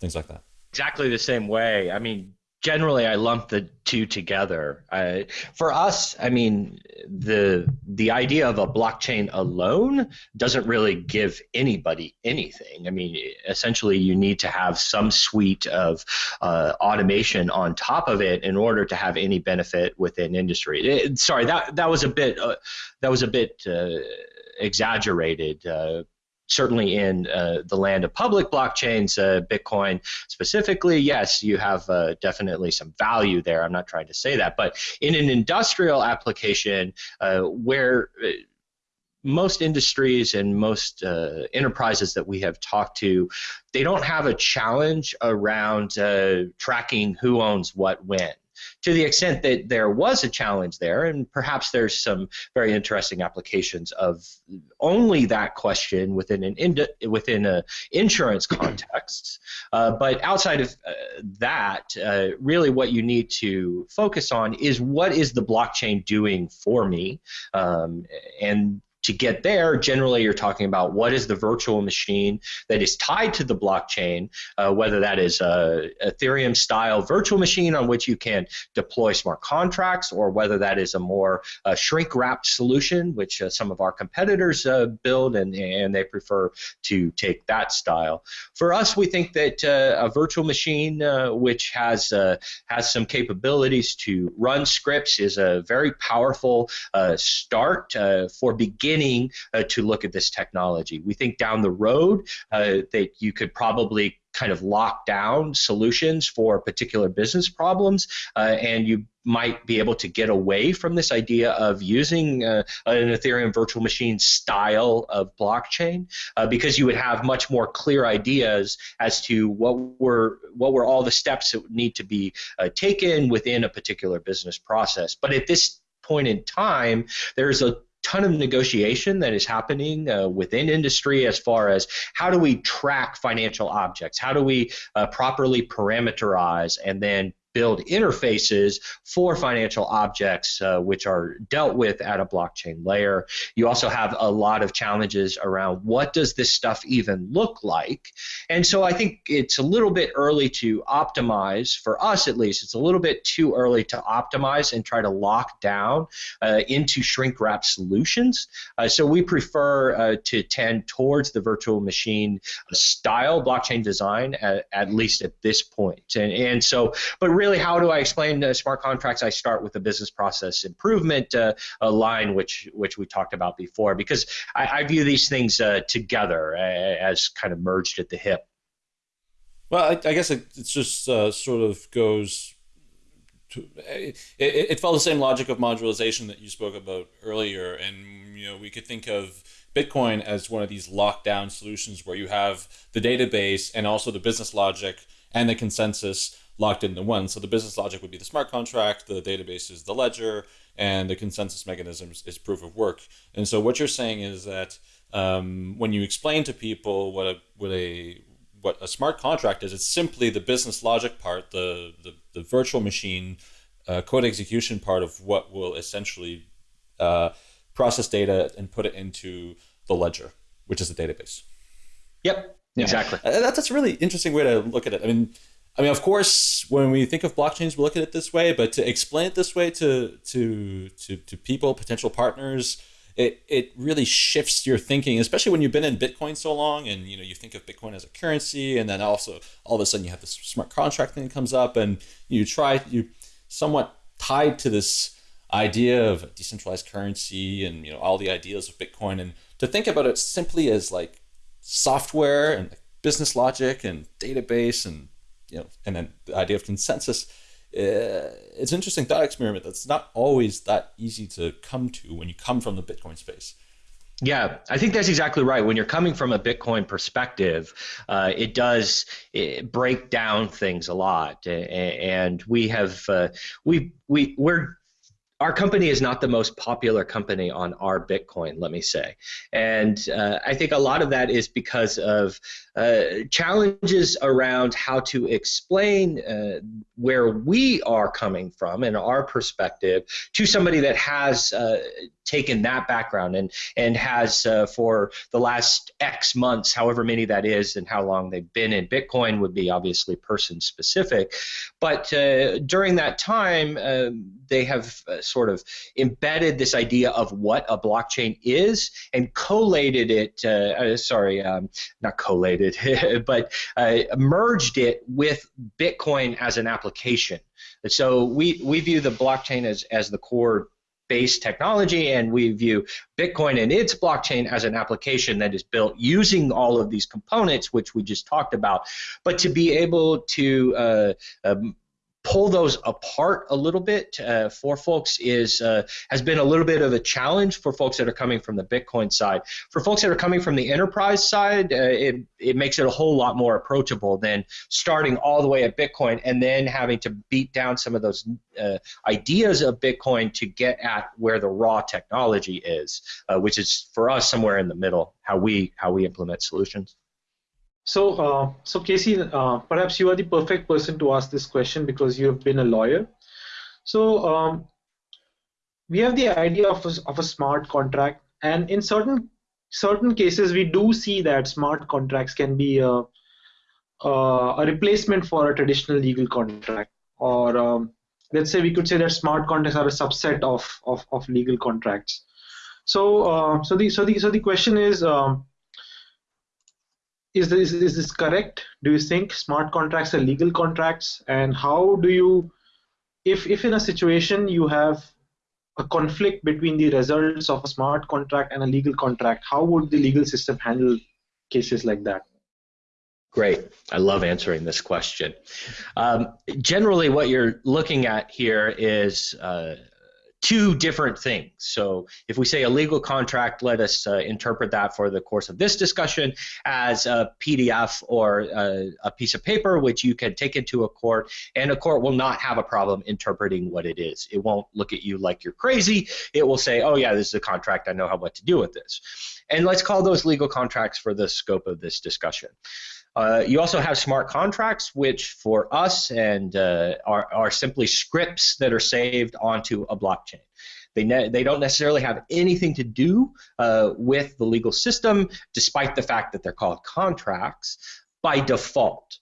things like that? Exactly the same way. I mean, generally I lump the two together. I, for us, I mean, the the idea of a blockchain alone doesn't really give anybody anything. I mean, essentially, you need to have some suite of uh, automation on top of it in order to have any benefit within industry. It, sorry, that that was a bit uh, that was a bit. Uh, exaggerated uh, certainly in uh, the land of public blockchains, uh, Bitcoin specifically, yes, you have uh, definitely some value there. I'm not trying to say that, but in an industrial application uh, where uh, most industries and most uh, enterprises that we have talked to, they don't have a challenge around tracking who owns what when to the extent that there was a challenge there, and perhaps there's some very interesting applications of only that question within an ind- within a insurance context. Uh, but outside of uh, that, uh, really what you need to focus on is what is the blockchain doing for me, um, and to get there, generally you're talking about what is the virtual machine that is tied to the blockchain, uh, whether that is a Ethereum style virtual machine on which you can deploy smart contracts, or whether that is a more uh, shrink wrapped solution, which uh, some of our competitors uh, build and, and they prefer to take that style. For us, we think that uh, a virtual machine uh, which has, has some capabilities to run scripts is a very powerful start for beginning beginning uh, to look at this technology. We think down the road uh, that you could probably kind of lock down solutions for particular business problems, uh, and you might be able to get away from this idea of using uh, an Ethereum virtual machine style of blockchain uh, because you would have much more clear ideas as to what were what were all the steps that need to be uh, taken within a particular business process. But at this point in time, there's a ton of negotiation that is happening uh, within industry as far as how do we track financial objects? How do we uh, properly parameterize and then build interfaces for financial objects uh, which are dealt with at a blockchain layer. You also have a lot of challenges around what does this stuff even look like? And so i think it's a little bit early to optimize for us at least it's a little bit too early to optimize and try to lock down uh, into shrink wrap solutions. Uh, so we prefer uh, to tend towards the virtual machine style blockchain design at, at least at this point. And, and so but really, how do I explain uh, smart contracts? I start with the business process improvement uh, line, which which we talked about before, because I, I view these things uh, together uh, as kind of merged at the hip. Well, I, I guess it, it's just uh, sort of goes. To, it, it, it follows the same logic of modularization that you spoke about earlier, and you know we could think of Bitcoin as one of these lockdown solutions where you have the database and also the business logic and the consensus locked into one. So the business logic would be the smart contract, the database is the ledger, and the consensus mechanisms is proof of work. And so what you're saying is that um, when you explain to people what a what a what a smart contract is, it's simply the business logic part, the the, the virtual machine uh, code execution part of what will essentially uh, process data and put it into the ledger, which is the database. Yep, exactly. Uh, that's, that's a really interesting way to look at it. I mean, I mean, of course, when we think of blockchains, we look at it this way, but to explain it this way to to to, to people, potential partners, it, it really shifts your thinking, especially when you've been in Bitcoin so long and you know you think of Bitcoin as a currency, and then also all of a sudden you have this smart contract thing that comes up, and you try you somewhat tied to this idea of decentralized currency and you know all the ideas of Bitcoin, and to think about it simply as like software and business logic and database and you know, and then the idea of consensus. Uh, it's interesting thought experiment that's not always that easy to come to when you come from the Bitcoin space. Yeah, I think that's exactly right. When you're coming from a Bitcoin perspective, uh, it does it break down things a lot, and we have uh, we we we're our company is not the most popular company on our Bitcoin, let me say. And uh, I think a lot of that is because of uh, challenges around how to explain uh, where we are coming from and our perspective to somebody that has uh, taken that background and and has uh, for the last X months, however many that is, and how long they've been in Bitcoin would be obviously person specific. But uh, during that time, they have sort of embedded this idea of what a blockchain is and collated it. Sorry, um, not collated, but uh, merged it with Bitcoin as an application. So we, we view the blockchain as, as the core based technology, and we view Bitcoin and its blockchain as an application that is built using all of these components, which we just talked about. But to be able to uh, um, pull those apart a little bit uh, for folks is uh, has been a little bit of a challenge for folks that are coming from the Bitcoin side. For folks that are coming from the enterprise side, uh, it it makes it a whole lot more approachable than starting all the way at Bitcoin and then having to beat down some of those uh, ideas of Bitcoin to get at where the raw technology is, uh, which is for us somewhere in the middle. How we how we implement solutions. So, uh, so Casey, uh, perhaps you are the perfect person to ask this question because you have been a lawyer. So, um, we have the idea of a, of a smart contract, and in certain certain cases, we do see that smart contracts can be a, a, a replacement for a traditional legal contract, or um, let's say we could say that smart contracts are a subset of of, of legal contracts. So, uh, so the so the so the question is. Um, is this is this correct do you think smart contracts are legal contracts and how do you if if in a situation you have a conflict between the results of a smart contract and a legal contract how would the legal system handle cases like that Great. I love answering this question. Um, generally, what you're looking at here is uh, two different things. So if we say a legal contract, let us uh, interpret that for the course of this discussion as a PDF or a, a, piece of paper which you can take into a court, and a court will not have a problem interpreting what it is. It won't look at you like you're crazy. It will say, oh yeah, this is a contract. I know how what to do with this. And let's call those legal contracts for the scope of this discussion. Uh, you also have smart contracts, which for us and uh, are, are simply scripts that are saved onto a blockchain. They, ne- they don't necessarily have anything to do uh, with the legal system, despite the fact that they're called contracts by default.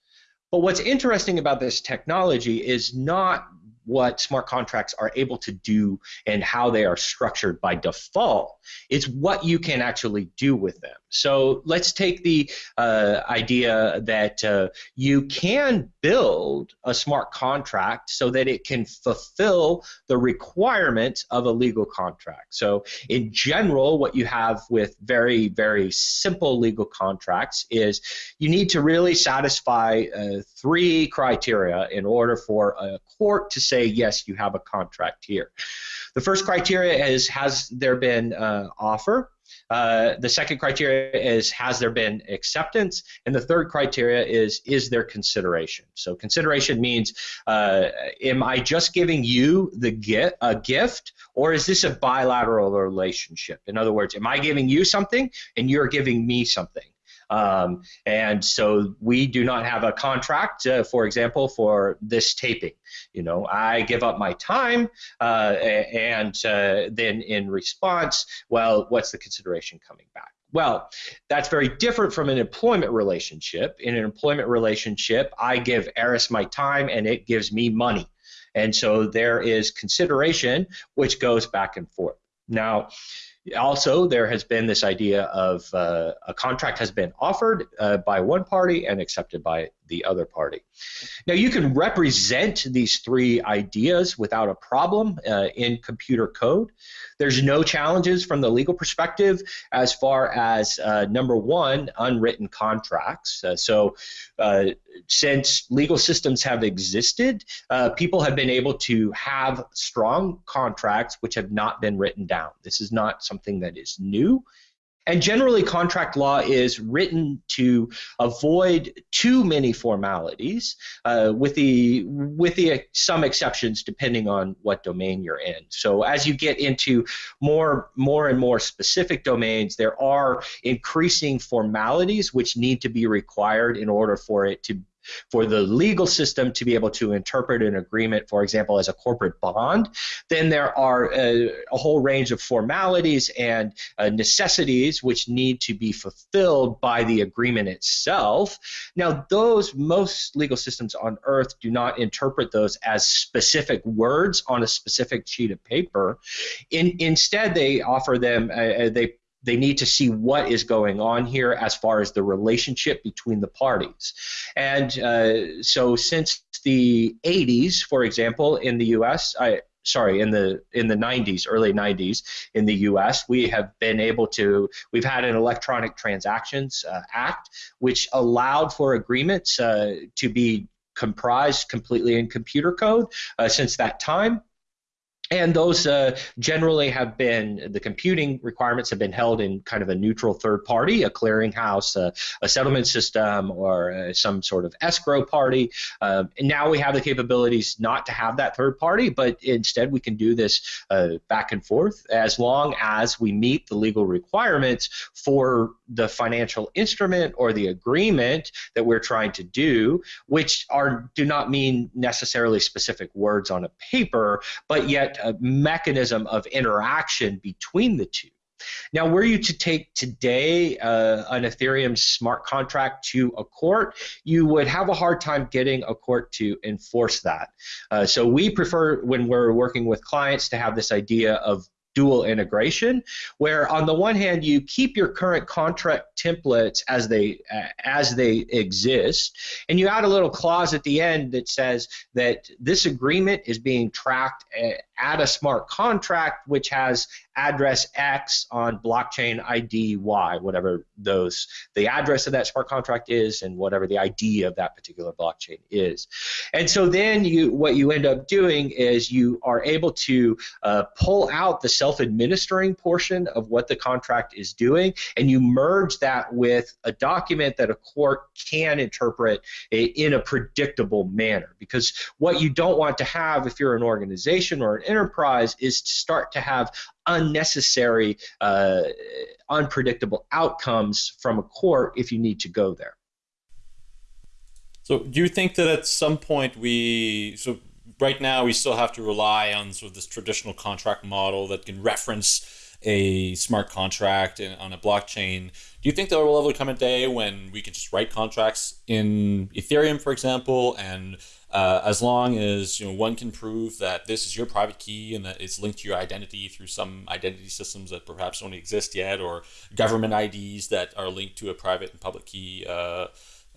But what's interesting about this technology is not what smart contracts are able to do and how they are structured by default. It's what you can actually do with them. So let's take the uh, idea that uh, you can build a smart contract so that it can fulfill the requirements of a legal contract. So in general, what you have with very, very simple legal contracts is you need to really satisfy uh, three criteria in order for a court to say, yes, you have a contract here. The first criteria is, has there been uh, offer? Uh, the second criteria is has there been acceptance, and the third criteria is is there consideration. So consideration means uh, am I just giving you the gift a gift, or is this a bilateral relationship? In other words, am I giving you something and you're giving me something? Um, and so we do not have a contract, uh, for example, for this taping. You know, I give up my time, uh, and uh, then in response, well, what's the consideration coming back? Well, that's very different from an employment relationship. In an employment relationship, I give Eris my time and it gives me money. And so there is consideration which goes back and forth. Now, also, there has been this idea of uh, a contract has been offered uh, by one party and accepted by the other party. Now, you can represent these three ideas without a problem uh, in computer code. There's no challenges from the legal perspective as far as uh, number one, unwritten contracts. Uh, so, uh, since legal systems have existed, uh, people have been able to have strong contracts which have not been written down. This is not something that is new. And generally, contract law is written to avoid too many formalities, uh, with the with the some exceptions depending on what domain you're in. So as you get into more more and more specific domains, there are increasing formalities which need to be required in order for it to for the legal system to be able to interpret an agreement, for example, as a corporate bond, then there are a, a whole range of formalities and uh, necessities which need to be fulfilled by the agreement itself. Now, those most legal systems on earth do not interpret those as specific words on a specific sheet of paper. In, instead, they offer them, uh, uh they they need to see what is going on here as far as the relationship between the parties. And uh, so since the 80s, for example, in the U.S., I, sorry in the in the 90s early 90s in the US we have been able to we've had an electronic transactions uh, act which allowed for agreements uh, to be comprised completely in computer code uh, since that time and those uh, generally have been the computing requirements have been held in kind of a neutral third party, a clearinghouse, uh, a settlement system, or uh, some sort of escrow party. Um, and now we have the capabilities not to have that third party, but instead we can do this uh, back and forth as long as we meet the legal requirements for the financial instrument or the agreement that we're trying to do, which are do not mean necessarily specific words on a paper, but yet a mechanism of interaction between the two. Now, were you to take today uh, an Ethereum smart contract to a court, you would have a hard time getting a court to enforce that. Uh, so we prefer, when we're working with clients, to have this idea of dual integration, where on the one hand you keep your current contract templates as they uh, as they exist, and you add a little clause at the end that says that this agreement is being tracked at a smart contract which has address X on blockchain ID Y, whatever those the address of that smart contract is and whatever the ID of that particular blockchain is. And so then you what you end up doing is you are able to uh, pull out the self-administering portion of what the contract is doing and you merge that with a document that a court can interpret in a predictable manner because what you don't want to have if you're an organization or an enterprise is to start to have unnecessary, uh, unpredictable outcomes from a court if you need to go there. So, do you think that at some point we so right now we still have to rely on sort of this traditional contract model that can reference a smart contract in, on a blockchain. Do you think there will ever come a day when we can just write contracts in Ethereum, for example, and uh, as long as you know one can prove that this is your private key and that it's linked to your identity through some identity systems that perhaps don't exist yet, or government IDs that are linked to a private and public key uh,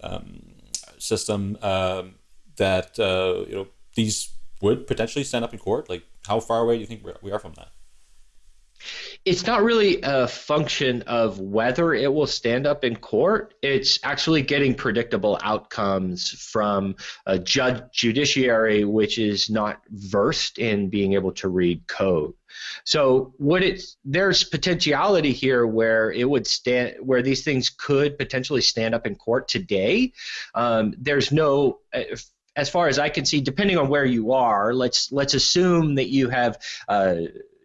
um, system, um, that uh, you know these would potentially stand up in court. Like, how far away do you think we are from that? It's not really a function of whether it will stand up in court. It's actually getting predictable outcomes from a judge judiciary which is not versed in being able to read code. So what it's there's potentiality here where it would stand where these things could potentially stand up in court today. Um, there's no as far as I can see, depending on where you are, let's let's assume that you have uh,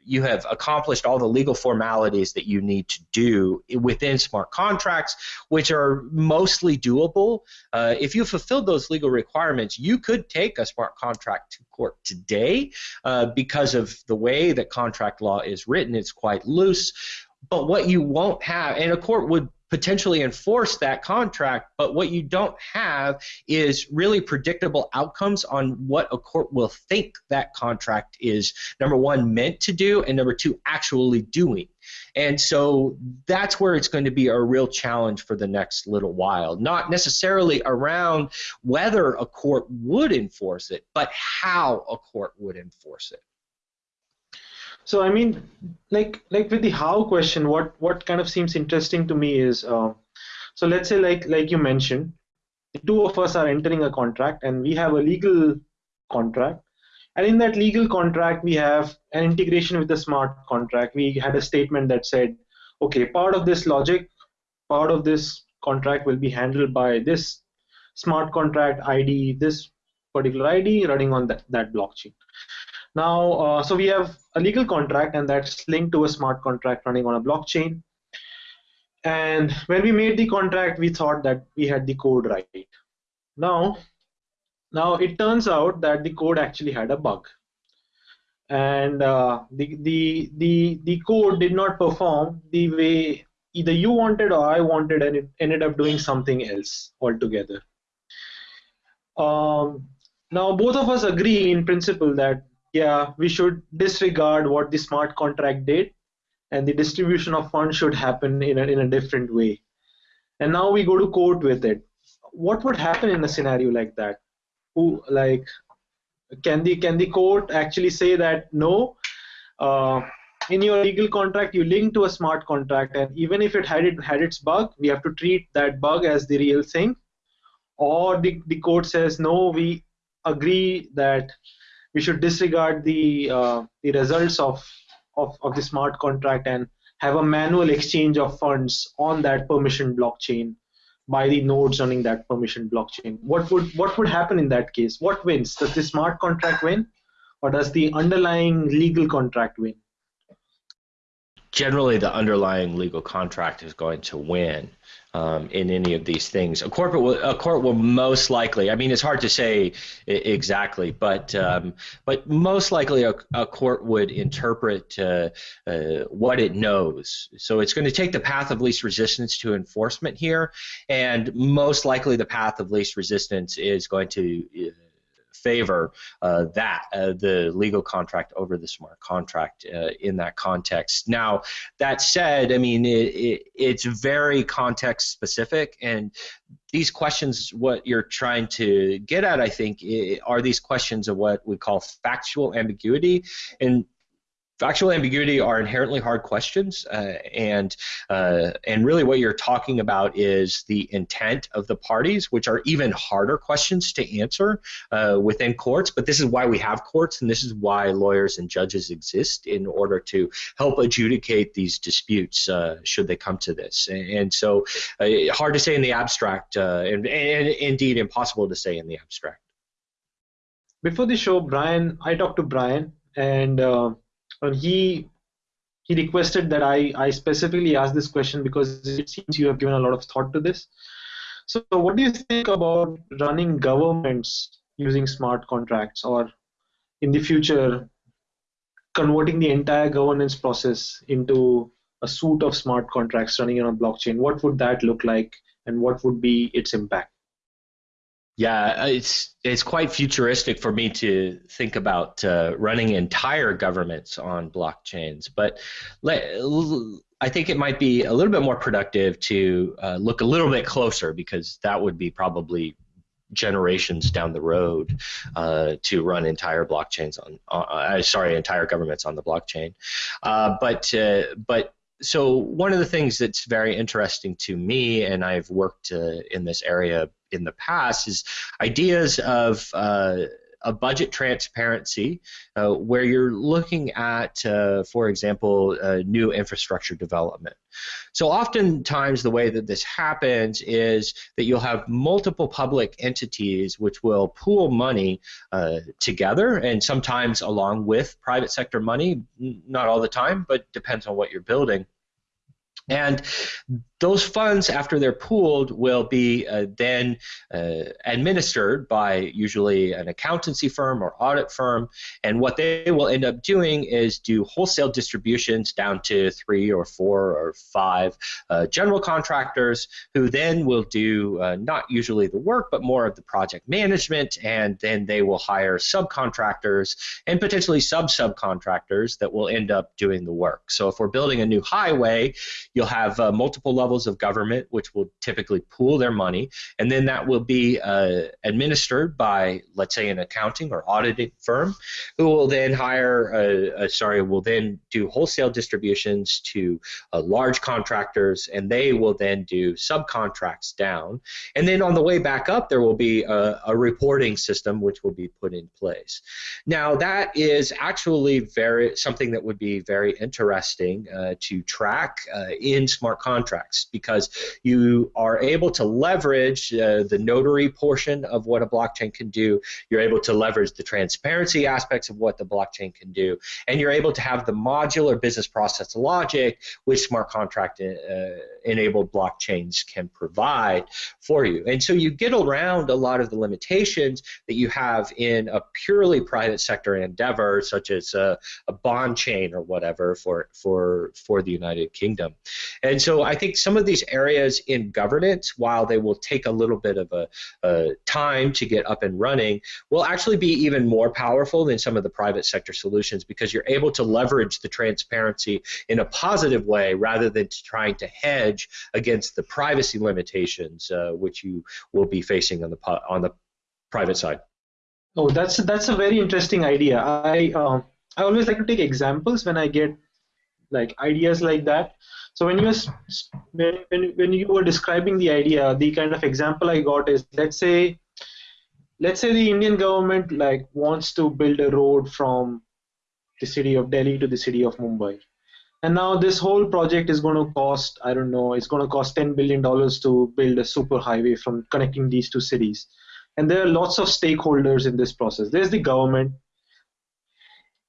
you have accomplished all the legal formalities that you need to do within smart contracts, which are mostly doable. Uh, if you fulfilled those legal requirements, you could take a smart contract to court today uh, because of the way that contract law is written. It's quite loose. But what you won't have, and a court would potentially enforce that contract, but what you don't have is really predictable outcomes on what a court will think that contract is, number one, meant to do, and number two, actually doing. And so that's where it's going to be a real challenge for the next little while. Not necessarily around whether a court would enforce it, but how a court would enforce it. So I mean, like like with the how question, what what kind of seems interesting to me is, uh, so let's say like like you mentioned, the two of us are entering a contract and we have a legal contract, and in that legal contract we have an integration with the smart contract. We had a statement that said, okay, part of this logic, part of this contract will be handled by this smart contract ID, this particular ID running on that, that blockchain. Now, uh, so we have a legal contract and that's linked to a smart contract running on a blockchain. And when we made the contract, we thought that we had the code right. Now, now it turns out that the code actually had a bug. And uh, the, the, the, the code did not perform the way either you wanted or I wanted and it ended up doing something else altogether. Um, now both of us agree in principle that yeah, we should disregard what the smart contract did, and the distribution of funds should happen in a, in a different way. And now we go to court with it. What would happen in a scenario like that? Who like can the can the court actually say that no? Uh, in your legal contract, you link to a smart contract, and even if it had it had its bug, we have to treat that bug as the real thing. Or the, the court says no, we agree that we should disregard the uh, the results of, of of the smart contract and have a manual exchange of funds on that permission blockchain by the nodes running that permission blockchain. What would what would happen in that case? What wins? Does the smart contract win, or does the underlying legal contract win? Generally, the underlying legal contract is going to win um, in any of these things. A corporate will, a court will most likely. I mean, it's hard to say exactly, but um, but most likely a, a court would interpret uh, uh, what it knows. So it's going to take the path of least resistance to enforcement here, and most likely the path of least resistance is going to uh, favor uh, that uh, the legal contract over the smart contract uh, in that context. Now, that said, I mean it, it, it's very context specific, and these questions, what you're trying to get at, I think, are these questions of what we call factual ambiguity, and factual ambiguity are inherently hard questions, uh, and uh, and really what you're talking about is the intent of the parties, which are even harder questions to answer uh, within courts. But this is why we have courts, and this is why lawyers and judges exist in order to help adjudicate these disputes uh, should they come to this. And, and so, uh, hard to say in the abstract, uh, and, and indeed impossible to say in the abstract. Before the show, Brian, I talked to Brian, and and he he requested that I, I specifically ask this question because it seems you have given a lot of thought to this. So, what do you think about running governments using smart contracts, or in the future, converting the entire governance process into a suite of smart contracts running on a blockchain? What would that look like, and what would be its impact? Yeah, it's it's quite futuristic for me to think about uh, running entire governments on blockchains, but I think it might be a little bit more productive to uh, look a little bit closer because that would be probably generations down the road uh, to run entire blockchains on. Uh, sorry, entire governments on the blockchain, uh, but uh, but so one of the things that's very interesting to me, and I've worked uh, in this area in the past is ideas of uh, a budget transparency uh, where you're looking at, uh, for example, uh, new infrastructure development. So oftentimes the way that this happens is that you'll have multiple public entities which will pool money uh, together and sometimes along with private sector money, not all the time, but depends on what you're building. And those funds, after they're pooled, will be uh, then uh, administered by usually an accountancy firm or audit firm. And what they will end up doing is do wholesale distributions down to three or four or five uh, general contractors who then will do uh, not usually the work, but more of the project management. And then they will hire subcontractors and potentially sub subcontractors that will end up doing the work. So if we're building a new highway, you'll have uh, multiple levels of government, which will typically pool their money, and then that will be uh, administered by, let's say, an accounting or auditing firm, who will then hire, a, a, sorry, will then do wholesale distributions to uh, large contractors, and they will then do subcontracts down. And then on the way back up, there will be a, a reporting system which will be put in place. Now, that is actually very something that would be very interesting uh, to track uh, in smart contracts because you are able to leverage uh, the notary portion of what a blockchain can do. You're able to leverage the transparency aspects of what the blockchain can do, and you're able to have the modular business process logic which smart contract uh, enabled blockchains can provide for you. And so you get around a lot of the limitations that you have in a purely private sector endeavor, such as a, a bond chain or whatever for for for the United Kingdom. And so I think some of these areas in governance, while they will take a little bit of a, a time to get up and running, will actually be even more powerful than some of the private sector solutions because you're able to leverage the transparency in a positive way rather than trying to hedge against the privacy limitations uh, which you will be facing on the on the private side. Oh, that's that's a very interesting idea. I uh, I always like to take examples when I get like ideas like that. So when you when, when when you were describing the idea, the kind of example I got is let's say let's say the Indian government like wants to build a road from the city of Delhi to the city of Mumbai. And now this whole project is going to cost, I don't know, it's going to cost $10 billion to build a super highway from connecting these two cities. And there are lots of stakeholders in this process. There's the government.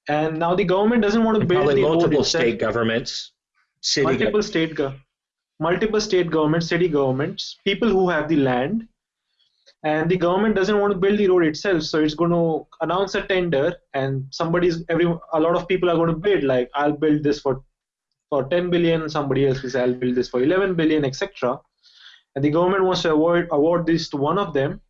And now the government doesn't want to build probably the multiple state governments city multiple state go- multiple state governments, city governments, people who have the land, and the government doesn't want to build the road itself, so it's going to announce a tender, and somebody's every a lot of people are going to bid like I'll build this for for 10 billion, somebody else will say I'll build this for 11 billion, etc. And the government wants to award award this to one of them,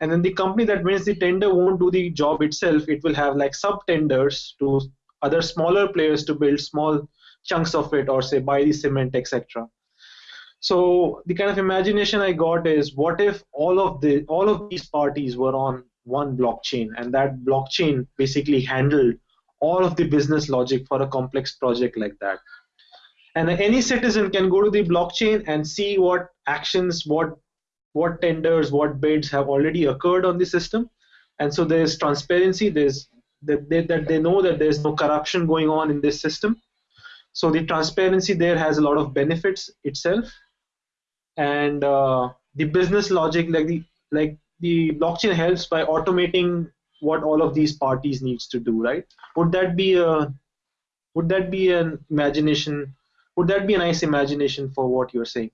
and then the company that wins the tender won't do the job itself. It will have like sub tenders to other smaller players to build small chunks of it or say buy the cement etc so the kind of imagination i got is what if all of the all of these parties were on one blockchain? And that blockchain basically handled all of the business logic for a complex project like that. And any citizen can go to the blockchain and see what actions what what tenders, what bids have already occurred on the system. And so there's transparency, there's that they, that they know that there's no corruption going on in this system. So the transparency there has a lot of benefits itself. And uh, the business logic, like the like the blockchain helps by automating what all of these parties needs to do, right? Would that be a would that be an imagination? Would that be a nice imagination for what you're saying?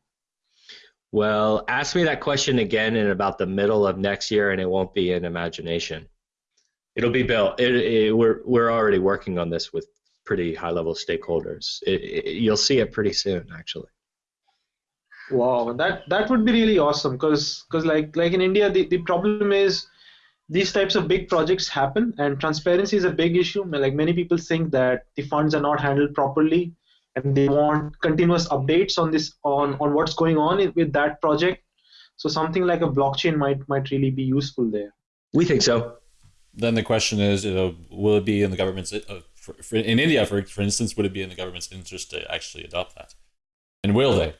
Well, ask me that question again in about the middle of next year, and it won't be an imagination. It'll be built. It, it, we're we're already working on this with pretty high level stakeholders. It, you'll see it pretty soon, actually. Wow, that that would be really awesome because because like like in India, the, the problem is these types of big projects happen and transparency is a big issue. Like many people think that the funds are not handled properly and they want continuous updates on this on on what's going on with that project. So something like a blockchain might might really be useful there. We think so. Then the question is you know, will it be in the government's uh, for, for, in india for, for instance would it be in the government's interest to actually adopt that? And will they?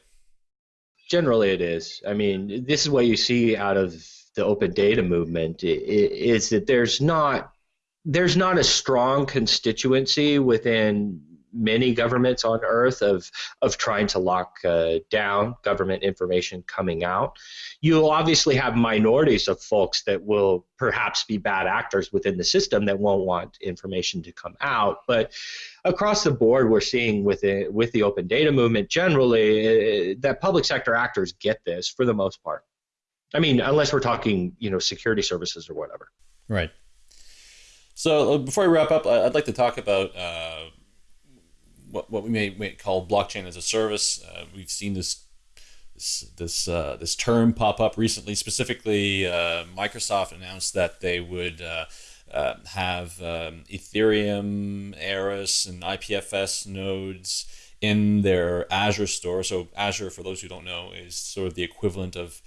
Generally it is. I mean this is what you see out of the open data movement is that there's not there's not a strong constituency within many governments on earth of of trying to lock uh, down government information coming out. You'll obviously have minorities of folks that will perhaps be bad actors within the system that won't want information to come out, but across the board we're seeing with it with the open data movement generally uh, that public sector actors get this for the most part. I mean, unless we're talking, you know, security services or whatever. Right. So uh, before we wrap up, I'd like to talk about uh, what, what we may, may call blockchain as a service. Uh, we've seen this this this, uh, this term pop up recently. Specifically, uh, Microsoft announced that they would uh, uh, have um, Ethereum, Eris, and IPFS nodes in their Azure store. So Azure, for those who don't know, is sort of the equivalent of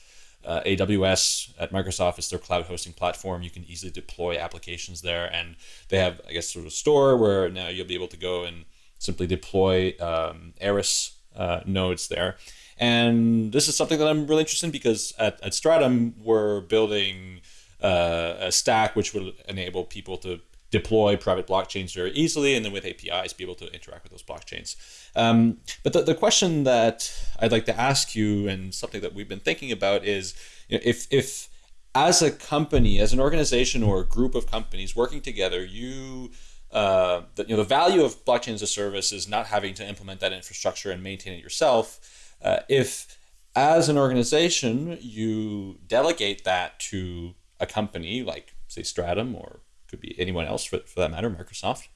uh, AWS at Microsoft is their cloud hosting platform. You can easily deploy applications there, and they have, I guess, sort of a store where now you'll be able to go and simply deploy um, Eris uh, nodes there. And this is something that I'm really interested in because at, at Stratumn, we're building uh, a stack which will enable people to deploy private blockchains very easily and then with APIs be able to interact with those blockchains. Um, but the, the question that I'd like to ask you and something that we've been thinking about is you know, if, if as a company, as an organization or a group of companies working together, you uh, the, you know, the value of blockchain as a service is not having to implement that infrastructure and maintain it yourself. Uh, if, as an organization, you delegate that to a company like, say, Stratumn or could be anyone else for, for that matter, Microsoft,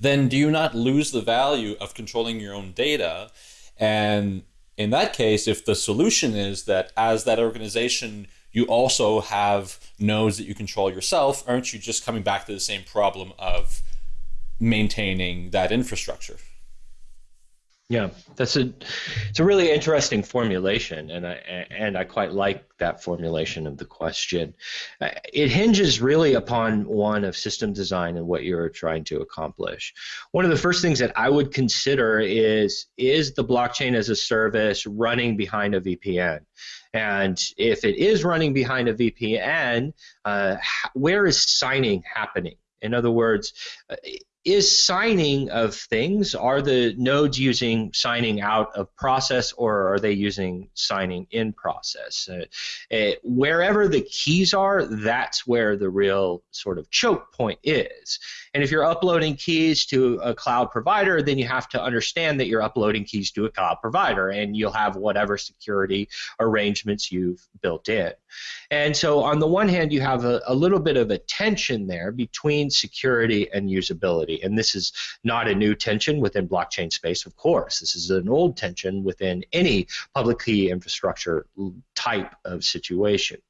then do you not lose the value of controlling your own data? And in that case, if the solution is that as that organization you also have nodes that you control yourself, aren't you just coming back to the same problem of maintaining that infrastructure? Yeah, that's a it's a really interesting formulation, and I and I quite like that formulation of the question. Uh, it hinges really upon one of system design and what you're trying to accomplish. One of the first things that I would consider is is the blockchain as a service running behind a VPN, and if it is running behind a VPN, uh, where is signing happening? In other words, uh, is signing of things. Are the nodes using signing out of process or are they using signing in process? Uh, uh, wherever the keys are that's where the real sort of choke point is. And if you're uploading keys to a cloud provider then you have to understand that you're uploading keys to a cloud provider and you'll have whatever security arrangements you've built in and so on the one hand you have a, a little bit of a tension there between security and usability and this is not a new tension within blockchain space, of course. This is an old tension within any public key infrastructure type of situation.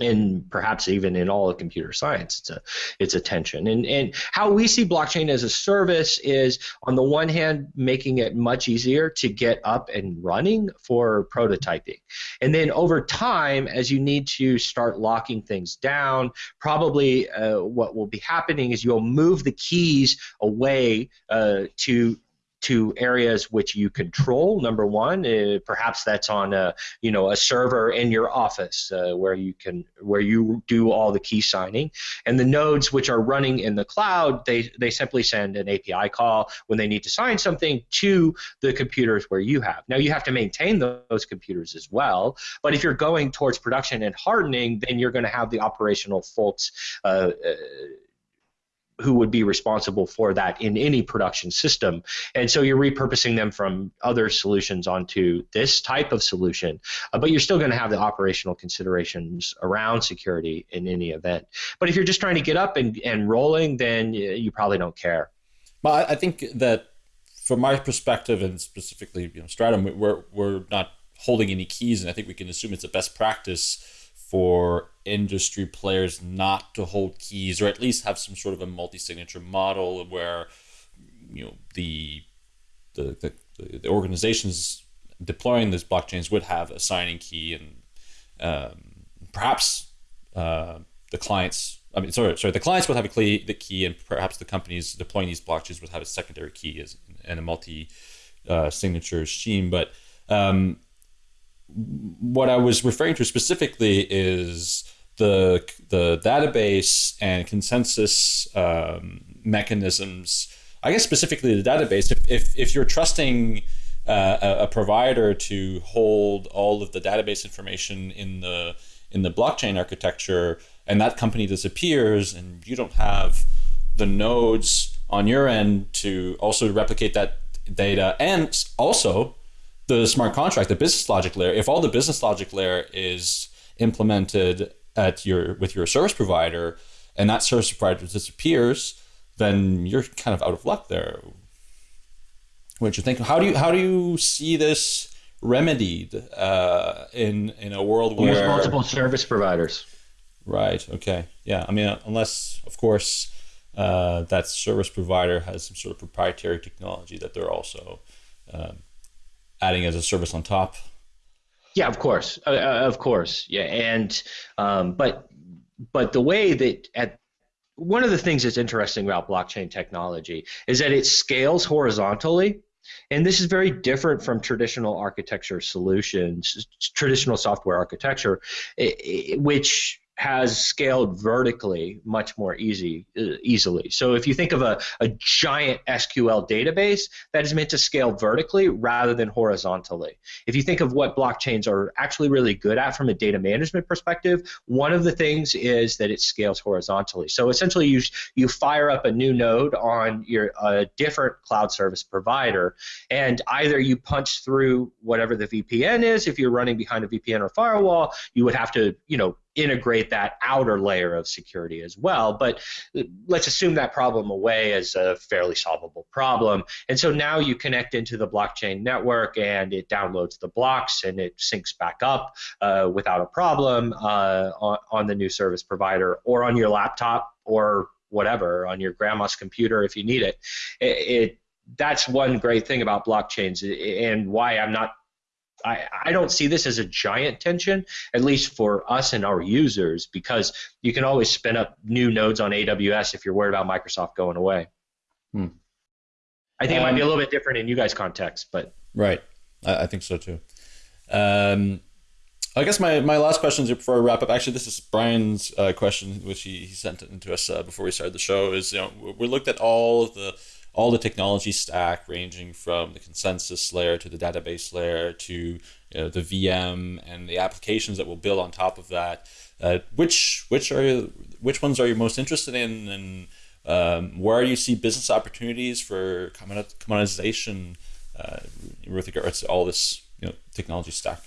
And perhaps even in all of computer science it's a it's a tension. And and how we see blockchain as a service is on the one hand making it much easier to get up and running for prototyping. And then over time as you need to start locking things down probably uh, what will be happening is you'll move the keys away uh, to to areas which you control. Number one, uh, perhaps that's on a you know a server in your office uh, where you can where you do all the key signing, and the nodes which are running in the cloud, they they simply send an API call when they need to sign something to the computers where you have. Now you have to maintain those computers as well, but if you're going towards production and hardening, then you're going to have the operational folks. Uh, uh who would be responsible for that in any production system. And so you're repurposing them from other solutions onto this type of solution, uh, but you're still going to have the operational considerations around security in any event. But if you're just trying to get up and, and rolling, then you probably don't care. Well, I think that from my perspective, and specifically, you know, Stratumn, we're, we're not holding any keys, and I think we can assume it's a best practice for industry players not to hold keys or at least have some sort of a multi-signature model where you know the the, the, the organizations deploying these blockchains would have a signing key and um, perhaps uh, the clients I mean sorry sorry the clients would have a key the key and perhaps the companies deploying these blockchains would have a secondary key as and a multi uh, signature scheme. But um, what I was referring to specifically is the the database and consensus um, mechanisms. I guess specifically the database. If if, if you're trusting uh, a, a, provider to hold all of the database information in the in the blockchain architecture, and that company disappears, and you don't have the nodes on your end to also replicate that data, and also the smart contract, the business logic layer, if all the business logic layer is implemented at your with your service provider and that service provider disappears, then you're kind of out of luck there. What you think? How do you how do you see this remedied uh, in in a world where There's multiple service providers? Right. Okay. Yeah. I mean, unless of course uh, that service provider has some sort of proprietary technology that they're also um, adding as a service on top. Yeah, of course, uh, uh, of course, yeah, and um, but but the way that at one of the things that's interesting about blockchain technology is that it scales horizontally. And this is very different from traditional architecture solutions, traditional software architecture, which has scaled vertically much more easy uh, easily. So if you think of a, a giant SQL database, that is meant to scale vertically rather than horizontally. If you think of what blockchains are actually really good at from a data management perspective, one of the things is that it scales horizontally. So essentially you you fire up a new node on your a different cloud service provider and either you punch through whatever the VPN is if you're running behind a VPN or firewall, you would have to, you know, integrate that outer layer of security as well. But let's assume that problem away as a fairly solvable problem. And so now you connect into the blockchain network and it downloads the blocks and it syncs back up uh, without a problem uh, on, on the new service provider or on your laptop or whatever on your grandma's computer if you need it. it, it that's one great thing about blockchains and why I'm not I, I don't see this as a giant tension, at least for us and our users, because you can always spin up new nodes on AWS if you're worried about Microsoft going away. Hmm. I think um, it might be a um, little bit different in you guys' context, but right, I, I think so too. Um, I guess my, my last question before I wrap up. Actually, this is Brian's uh, question, which he, he sent into us uh, before we started the show. Is you know we looked at all of the all the technology stack ranging from the consensus layer to the database layer to you know, the VM and the applications that will build on top of that. Uh, which which are you, which ones are you most interested in, and um, where do you see business opportunities for commoditization uh, with regards to all this you know, technology stack?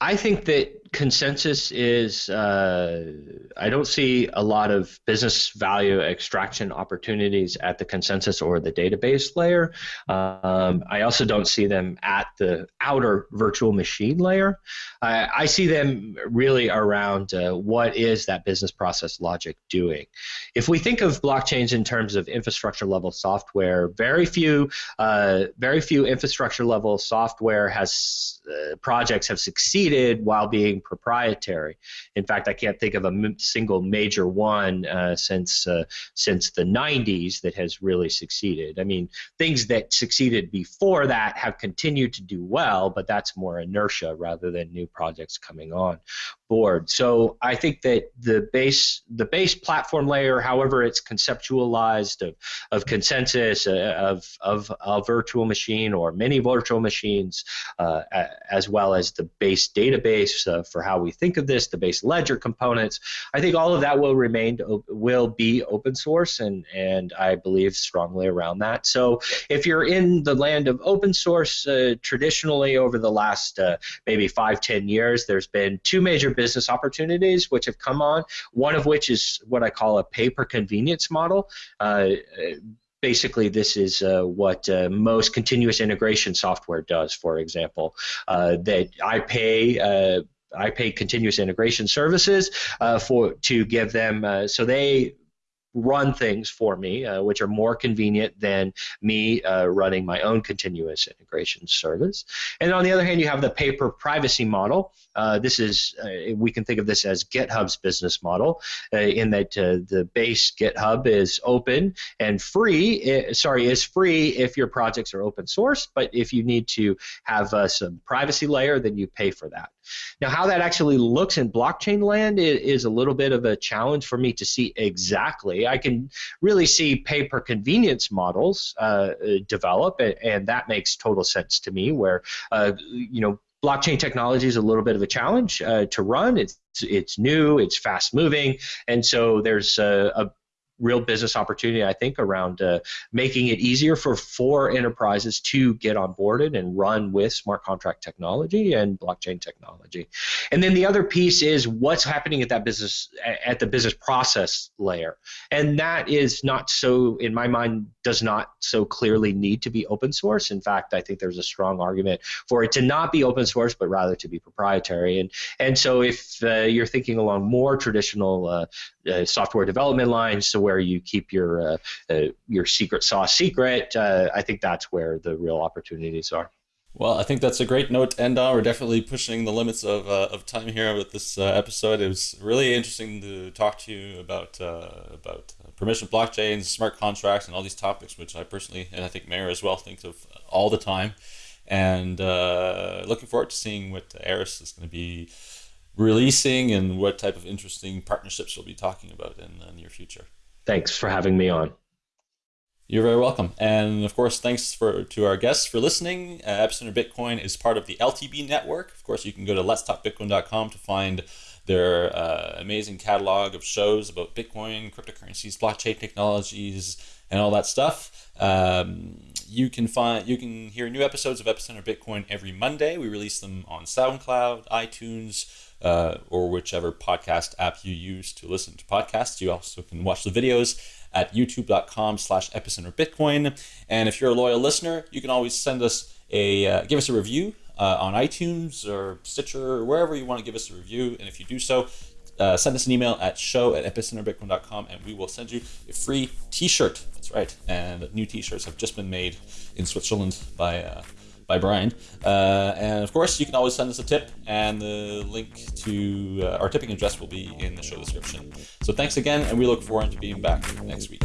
I think that consensus is uh, I don't see a lot of business value extraction opportunities at the consensus or the database layer. Um, I also don't see them at the outer virtual machine layer. Uh, I see them really around uh, what is that business process logic doing. If we think of blockchains in terms of infrastructure level software, very few, uh, very few infrastructure level software has uh, projects have succeeded while being proprietary. In fact, I can't think of a single major one uh, since uh, since the 90s that has really succeeded. I mean, things that succeeded before that have continued to do well, but that's more inertia rather than new projects coming on board. So I think that the base the base platform layer, however it's conceptualized of, of consensus, uh, of, of a virtual machine or many virtual machines, uh, as well as the base database uh, for how we think of this, the base ledger components. I think all of that will remain will be open source, and and I believe strongly around that. So if you're in the land of open source, uh, traditionally over the last uh, maybe five ten years, there's been two major business opportunities which have come on. One of which is what I call a pay per convenience model. Uh, basically this is uh, what uh, most continuous integration software does for example uh, that i pay uh, i pay continuous integration services uh, for to give them uh, so they run things for me, uh, which are more convenient than me uh, running my own continuous integration service. And on the other hand, you have the paper privacy model. Uh, this is, uh, we can think of this as GitHub's business model, uh, in that uh, the base GitHub is open and free, sorry, is free if your projects are open source, but if you need to have some privacy layer, then you pay for that. Now, how that actually looks in blockchain land is a little bit of a challenge for me to see exactly. I can really see pay per convenience models uh, develop, and that makes total sense to me. Where uh, you know blockchain technology is a little bit of a challenge uh, to run. It's it's new, it's fast moving, and so there's a, a real business opportunity, I think, around uh, making it easier for for enterprises to get onboarded and run with smart contract technology and blockchain technology. And then the other piece is what's happening at that business at the business process layer, and that is not so, in my mind, does not so clearly need to be open source. In fact, I think there's a strong argument for it to not be open source, but rather to be proprietary. And and so if uh, you're thinking along more traditional uh, uh, software development lines, so where you keep your uh, uh, your secret sauce secret, uh, I think that's where the real opportunities are. Well, I think that's a great note to end on. We're definitely pushing the limits of, uh, of time here with this uh, episode. It was really interesting to talk to you about uh, about permission blockchains, smart contracts, and all these topics, which I personally and I think Meher as well thinks of all the time. And looking forward to seeing what Eris is going to be releasing and what type of interesting partnerships we'll be talking about in the near future. Thanks for having me on. You're very welcome. And of course, thanks for to our guests for listening. Uh, Epicenter Bitcoin is part of the LTB network. Of course, you can go to letstalkbitcoin.com to find their uh, amazing catalog of shows about Bitcoin, cryptocurrencies, blockchain technologies, and all that stuff. Um, you can find you can hear new episodes of Epicenter Bitcoin every Monday. We release them on SoundCloud, iTunes, uh, or whichever podcast app you use to listen to podcasts. You also can watch the videos at youtube.com slash epicenter bitcoin and if you're a loyal listener you can always send us a uh, give us a review uh, on itunes or stitcher or wherever you want to give us a review. And if you do so uh, send us an email at show at epicenterbitcoin.com and we will send you a free t-shirt. That's right. And new t-shirts have just been made in switzerland by uh, by Brian. Uh, and of course, you can always send us a tip, and the link to uh, our tipping address will be in the show description. So thanks again, and we look forward to being back next week.